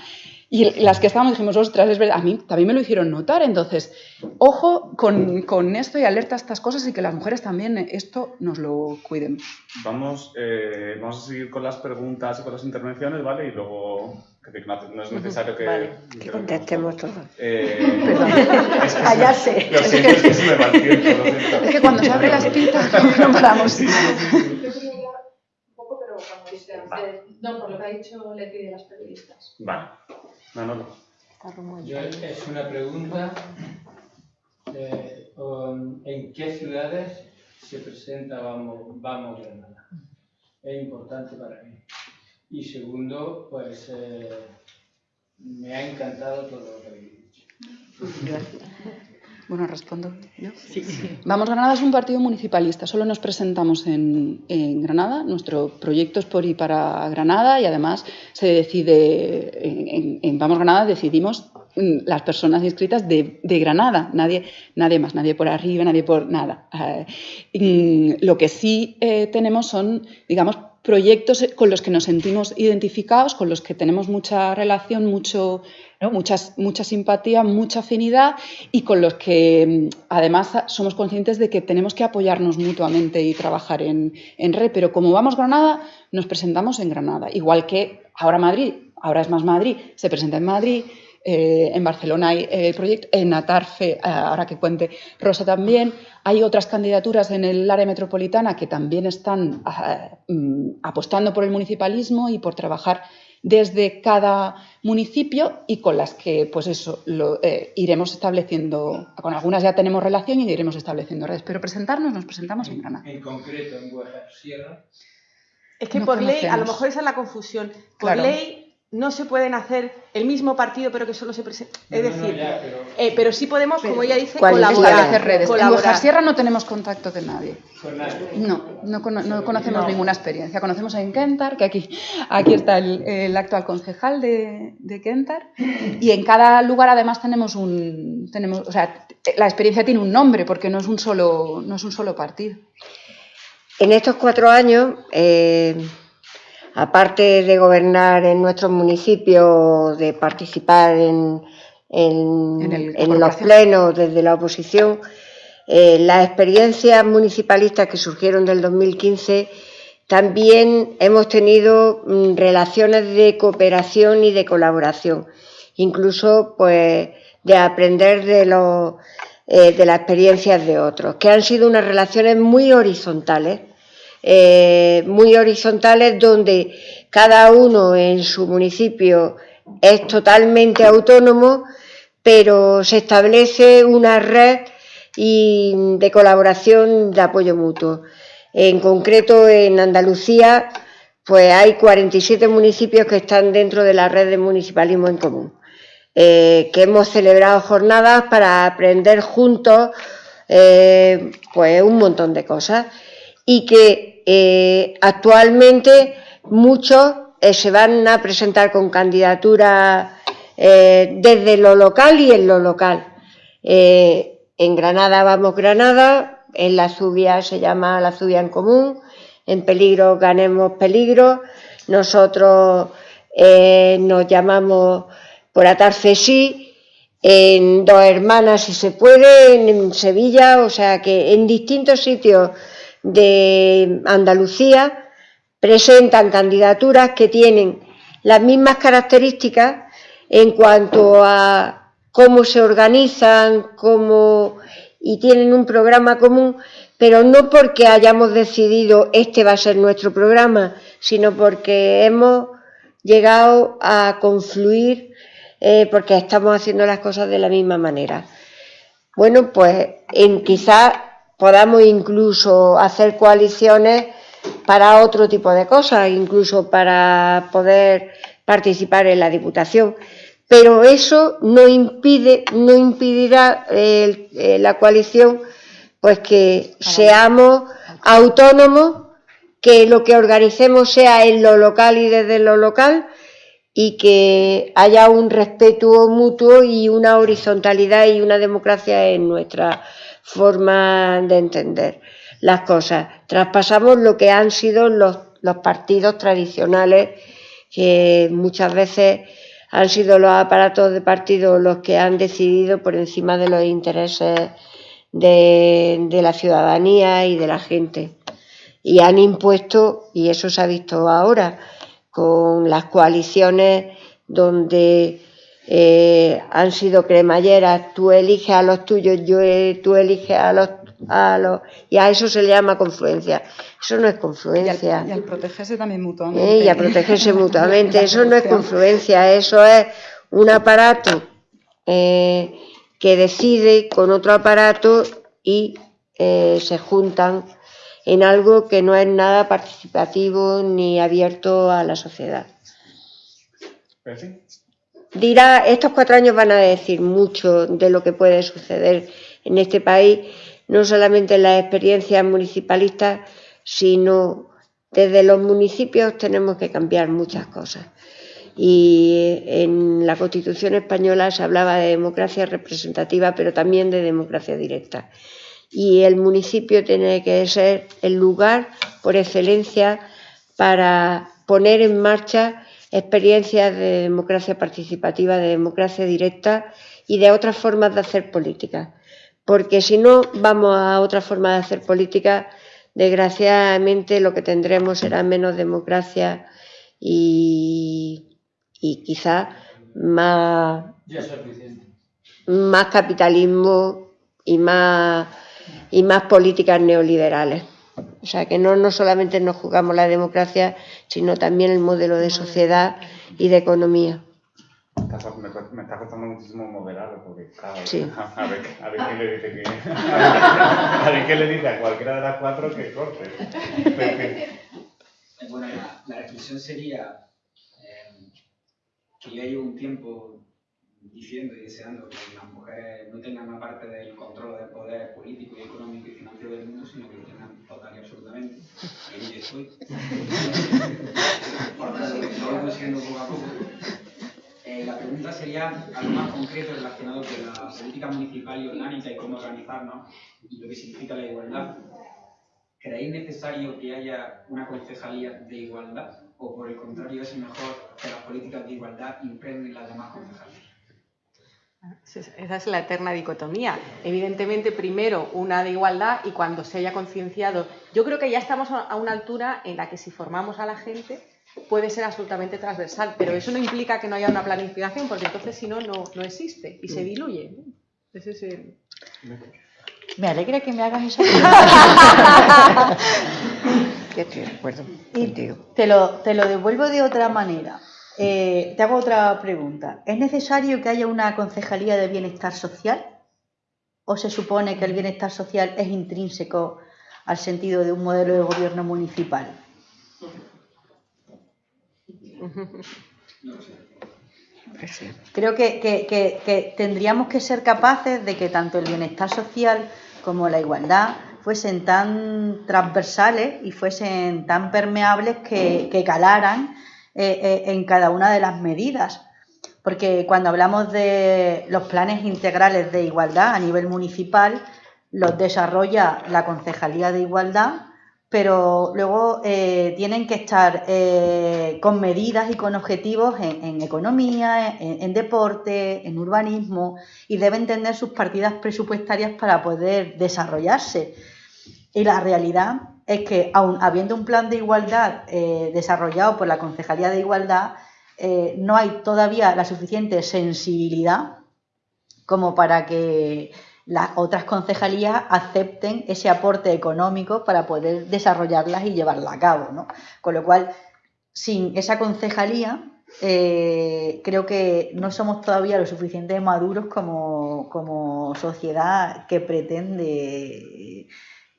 Y las que estábamos dijimos, ostras, es verdad, a mí también me lo hicieron notar. Entonces, ojo con, con, esto y alerta a estas cosas y que las mujeres también esto nos lo cuiden. Vamos, eh, vamos a seguir con las preguntas y con las intervenciones, ¿vale? Y luego, que no es necesario que, vale, que contestemos todo. Eh, Perdón, es que callarse. Se, lo siento, es que se me va el tiempo, lo siento. Es que cuando se abre la espita no paramos. No, por lo que ha dicho Leti de las periodistas. Vale. No, no, no. Yo, es una pregunta. Eh, ¿En qué ciudades se presenta Vamos, Vamos Granada? Es importante para mí. Y segundo, pues eh, me ha encantado todo lo que habéis dicho. Gracias. Bueno, respondo yo. Sí. Vamos Granada es un partido municipalista, solo nos presentamos en, en, Granada, nuestro proyecto es por y para Granada y además se decide, en, en, en Vamos Granada decidimos las personas inscritas de, de, Granada, nadie, nadie más, nadie por arriba, nadie por nada. Eh, lo que sí eh, tenemos son, digamos, proyectos con los que nos sentimos identificados, con los que tenemos mucha relación, mucho. Muchas, mucha simpatía, mucha afinidad y con los que además somos conscientes de que tenemos que apoyarnos mutuamente y trabajar en, en red. Pero como vamos Granada, nos presentamos en Granada. Igual que ahora Madrid, ahora es más Madrid, se presenta en Madrid. Eh, en Barcelona hay el eh, proyecto, en Atarfe, eh, ahora que cuente Rosa también. Hay otras candidaturas en el área metropolitana que también están uh, apostando por el municipalismo y por trabajar desde cada municipio y con las que, pues eso, lo, eh, iremos estableciendo, con algunas ya tenemos relación y iremos estableciendo redes, pero presentarnos nos presentamos en, en Granada. En concreto, en Guajar Sierra. Es que no por conocemos. ley, a lo mejor esa es la confusión, por claro. ley no se pueden hacer el mismo partido pero que solo se presenta. Es No, decir, no, ya, pero- eh, pero sí podemos, como ella dice, ¿Cuál es la- colaborar. Redes. En. Guajar Sierra no tenemos contacto de nadie. Con nadie. No, no, cono- no conocemos ninguna experiencia. Conocemos en Kentar, que aquí, aquí está el, el actual concejal de, de Kentar, y en cada lugar además tenemos un, tenemos, o sea, la experiencia tiene un nombre porque no es un solo, no es un solo partido. En estos cuatro años, eh, aparte de gobernar en nuestros municipios, de participar en, en, En el- en los plenos desde la oposición, eh, las experiencias municipalistas que surgieron del 2015, también hemos tenido mm, relaciones de cooperación y de colaboración. Incluso, pues, de aprender de, los, eh, de las experiencias de otros, que han sido unas relaciones muy horizontales, eh, muy horizontales donde cada uno en su municipio es totalmente autónomo, pero se establece una red de colaboración de apoyo mutuo. En concreto, en Andalucía, pues hay 47 municipios que están dentro de la red de municipalismo en común, eh, que hemos celebrado jornadas para aprender juntos eh, pues un montón de cosas y que eh, actualmente muchos se van a presentar con candidaturas desde lo local y en lo local. en Granada vamos Granada, en la Zubia se llama la Zubia en común, en peligro ganemos peligro. Nosotros eh, nos llamamos por atarse sí, en Dos Hermanas si se puede, en Sevilla, o sea que en distintos sitios de Andalucía presentan candidaturas que tienen las mismas características en cuanto a cómo se organizan, cómo y tienen un programa común, pero no porque hayamos decidido este va a ser nuestro programa, sino porque hemos llegado a confluir eh, porque estamos haciendo las cosas de la misma manera. Bueno, pues en quizás podamos incluso hacer coaliciones para otro tipo de cosas, incluso para poder participar en la Diputación. Pero eso no impide, no impedirá eh, la coalición pues que seamos autónomos, que lo que organicemos sea en lo local y desde lo local y que haya un respeto mutuo y una horizontalidad y una democracia en nuestra forma de entender las cosas. Traspasamos lo que han sido los, los partidos tradicionales, que muchas veces han sido los aparatos de partido los que han decidido por encima de los intereses de, la ciudadanía y de la gente. Y han impuesto, y eso se ha visto ahora, con las coaliciones donde eh, han sido cremalleras, tú eliges a los tuyos, yo tú eliges a los, a los... Y a eso se le llama confluencia. Eso no es confluencia. Y al, protegerse también mutuamente. Eh, y a protegerse mutuamente. Eso no es confluencia, eso es un aparato eh, que decide con otro aparato y eh, se juntan en algo que no es nada participativo ni abierto a la sociedad. Dirá, estos cuatro años van a decir mucho de lo que puede suceder en este país, no solamente en las experiencias municipalistas, sino desde los municipios tenemos que cambiar muchas cosas y en la Constitución española se hablaba de democracia representativa, pero también de democracia directa. Y el municipio tiene que ser el lugar por excelencia para poner en marcha experiencias de democracia participativa, de democracia directa y de otras formas de hacer política. Porque si no vamos a otra forma de hacer política, desgraciadamente lo que tendremos será menos democracia y y quizás más, más capitalismo y más, y más políticas neoliberales. O sea, que no, no solamente nos jugamos la democracia, sino también el modelo de sociedad y de economía. Me, está costando muchísimo moderarlo porque, claro, sí. a, ver, a, ver, qué le dice que, a ver qué le dice a cualquiera de las cuatro que corte. Bueno, la, la reflexión sería que yo llevo un tiempo diciendo y deseando que las mujeres no tengan una parte del control del poder político y económico y financiero del mundo, sino que total y absolutamente. Ahí estoy. Lo voy consiguiendo poco a poco. Eh, la pregunta sería algo más concreto relacionado con la política municipal y orgánica y cómo organizarnos y lo que significa la igualdad. ¿Creéis necesario que haya una concejalía de igualdad? o por el contrario es mejor que las políticas de igualdad impregnen las demás concejalías? Esa es la eterna dicotomía. Evidentemente, primero una de igualdad y cuando se haya concienciado, yo creo que ya estamos a una altura en la que si formamos a la gente, puede ser absolutamente transversal, pero eso no implica que no haya una planificación, porque entonces si no, no, no existe y se diluye. ¿no? Ese es el- Me alegra que me hagas esa pregunta. Yo estoy de acuerdo Y contigo. te lo, te lo devuelvo de otra manera. Eh, te hago otra pregunta. ¿Es necesario que haya una concejalía de bienestar social? ¿O se supone que el bienestar social es intrínseco al sentido de un modelo de gobierno municipal? Pues. Creo que, que- que- que tendríamos que ser capaces de que tanto el bienestar social como la igualdad fuesen tan transversales y fuesen tan permeables que calaran eh, eh, en cada una de las medidas. Porque cuando hablamos de los planes integrales de igualdad a nivel municipal, los desarrolla la Concejalía de Igualdad, pero luego eh, tienen que estar con medidas y con objetivos en, en economía, en, en deporte, en urbanismo, y deben tener sus partidas presupuestarias para poder desarrollarse. Y la realidad es que, aun habiendo un plan de igualdad eh, desarrollado por la Concejalía de Igualdad, eh, no hay todavía la suficiente sensibilidad como para que las otras concejalías acepten ese aporte económico para poder desarrollarlas y llevarlas a cabo. ¿no? Con lo cual, sin esa concejalía, eh, creo que no somos todavía lo suficientemente maduros como, como sociedad que pretende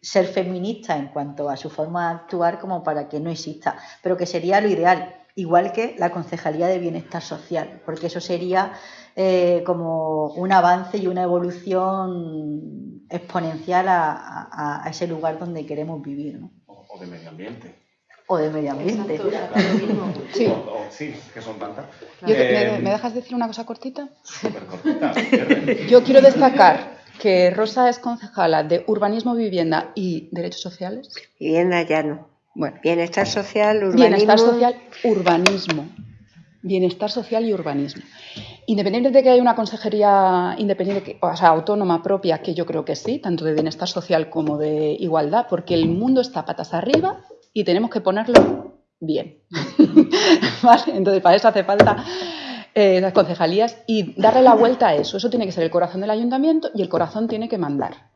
ser feminista en cuanto a su forma de actuar como para que no exista, pero que sería lo ideal, igual que la Concejalía de Bienestar Social, porque eso sería eh, como un avance y una evolución exponencial a, a- a ese lugar donde queremos vivir, ¿no? O, o de medio ambiente. o de medio ambiente. Sí. O- o- sí, que son tantas. Yo- Eh, ¿me, me dejas decir una cosa cortita? cortita, cierre. Yo quiero destacar que Rosa es concejala de Urbanismo, Vivienda y Derechos Sociales. Vivienda ya no. Bueno. Bienestar social, urbanismo. Bienestar social, urbanismo. Bienestar social y urbanismo. Independientemente de que haya una consejería independiente, o sea, autónoma propia, que yo creo que sí, tanto de bienestar social como de igualdad, porque el mundo está patas arriba y tenemos que ponerlo bien. ¿Vale? Entonces, para eso hace falta eh, las concejalías y darle la vuelta a eso. Eso tiene que ser el corazón del ayuntamiento y el corazón tiene que mandar.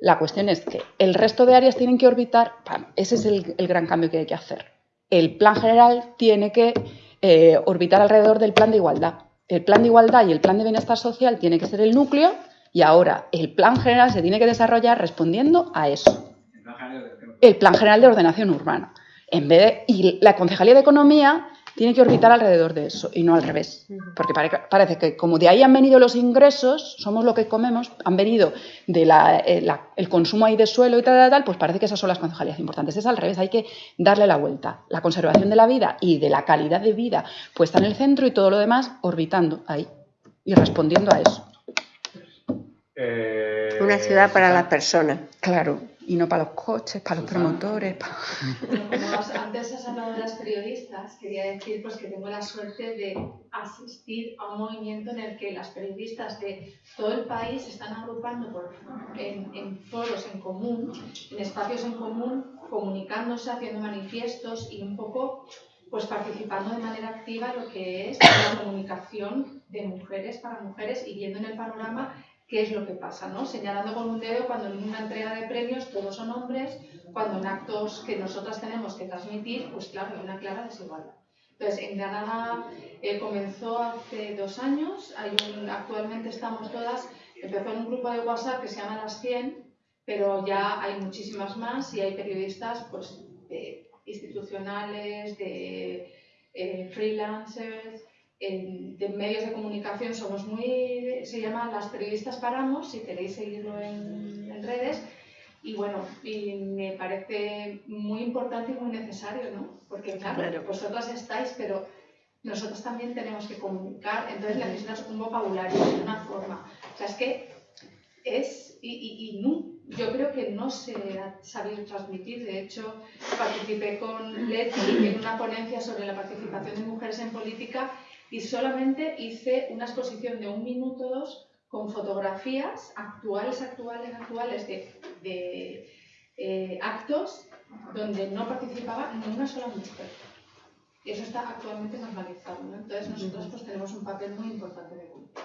La cuestión es que el resto de áreas tienen que orbitar, pam, ese es el, el gran cambio que hay que hacer. El plan general tiene que eh, orbitar alrededor del plan de igualdad. El plan de igualdad y el plan de bienestar social tiene que ser el núcleo y ahora el plan general se tiene que desarrollar respondiendo a eso. El plan general de ordenación urbana. En vez de, y la concejalía de economía tiene que orbitar alrededor de eso y no al revés. Porque pare- parece que como de ahí han venido los ingresos, somos lo que comemos, han venido del el consumo ahí de suelo y tal, tal, tal, pues parece que esas son las concejalías importantes. Es al revés, hay que darle la vuelta. La conservación de la vida y de la calidad de vida puesta en el centro y todo lo demás orbitando ahí y respondiendo a eso. Eh, Una ciudad para las personas. Claro, y no para los coches, para los promotores. para- Como has- antes has hablado de las periodistas, quería decir pues, que tengo la suerte de asistir a un movimiento en el que las periodistas de todo el país se están agrupando por- en, en foros en común, en espacios en común, comunicándose, haciendo manifiestos y un poco pues participando de manera activa en lo que es la comunicación de mujeres para mujeres y viendo en el panorama qué es lo que pasa, ¿no? Señalando con un dedo cuando en una entrega de premios todos son hombres, cuando en actos que nosotras tenemos que transmitir, pues claro, hay una clara desigualdad. Entonces, en Granada eh, comenzó hace dos años, actualmente estamos todas, empezó en un grupo de WhatsApp que se llama Las 100, pero ya hay muchísimas más y hay periodistas pues, institucionales, de eh, freelancers, en- de medios de comunicación somos muy, se llama Las Periodistas Paramos, si queréis seguirlo en, en redes. Y bueno, y me parece muy importante y muy necesario, ¿no? Porque claro, Claro. vosotras estáis, pero nosotros también tenemos que comunicar, entonces necesitas un vocabulario, una forma. O sea, es que es, y, y, y no, yo creo que no se ha sabido transmitir. De hecho, participé con Leti en una ponencia sobre la participación de mujeres en política y solamente hice una exposición de un minuto o dos con fotografías actuales, actuales, actuales de, de, eh, actos donde no participaba ni una sola mujer. Y eso está actualmente normalizado. ¿no? Entonces nosotros pues, tenemos un papel muy importante de cumplir.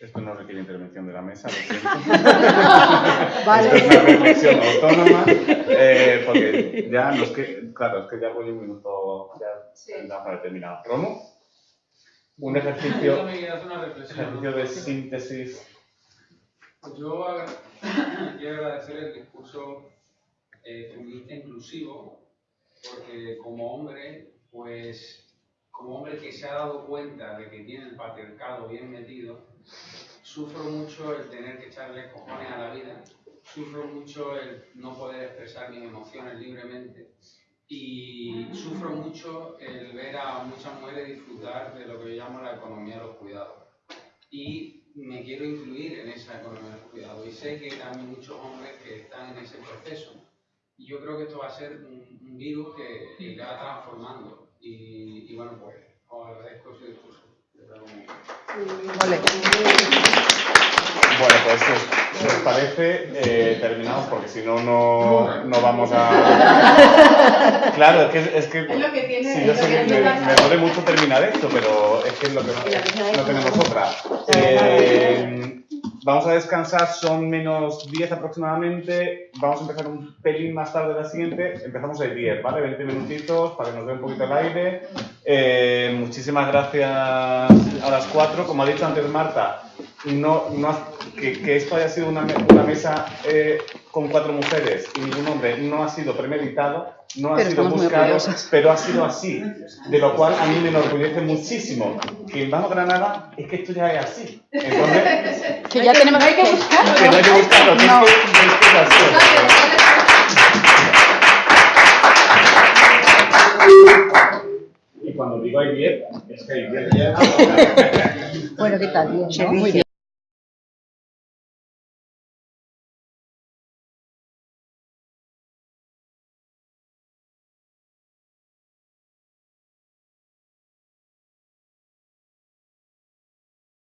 Esto no requiere intervención de la mesa, lo siento. Esto es una reflexión autónoma, eh, porque ya nos que, claro, es que ya voy un minuto, ya da para terminar. ¿Romo? Un ejercicio, una ejercicio de síntesis. Pues yo quiero agradecer el discurso eh, feminista inclusivo, porque como hombre, pues como hombre que se ha dado cuenta de que tiene el patriarcado bien metido, sufro mucho el tener que echarle cojones a la vida, sufro mucho el no poder expresar mis emociones libremente y sufro mucho el ver a muchas mujeres disfrutar de lo que yo llamo la economía de los cuidados. Y me quiero incluir en esa economía de los cuidados y sé que hay también muchos hombres que están en ese proceso. Y yo creo que esto va a ser un, un virus que, que irá transformando. Y, y bueno, pues os agradezco ese discurso. Bueno, pues si os, parece, eh, terminamos porque si no, no, no vamos a... Claro, es que... Es, que, Es lo que tiene- sí, yo sé que me, duele mucho terminar esto, pero es que es lo que no, no tenemos otra. Eh, vamos a descansar, son menos 10 aproximadamente. Vamos a empezar un pelín más tarde la siguiente. Empezamos el 10, ¿vale? 20 minutitos para que nos dé un poquito el aire. Eh, muchísimas gracias a las cuatro. Como ha dicho antes Marta, que, esto haya sido una mesa eh, con cuatro mujeres y ningún hombre no ha sido premeditado, no ha Pero sido buscado, pero ha sido así. De lo cual a mí me enorgullece muchísimo que en Vamos Granada es que esto ya es así. Entonces, Que ya tenemos que buscarlo. que no hay que buscarlo, que es que, es que es así. Y cuando digo hay 10, es que hay 10 Bueno, ¿qué tal? Bien, ¿no? Muy bien.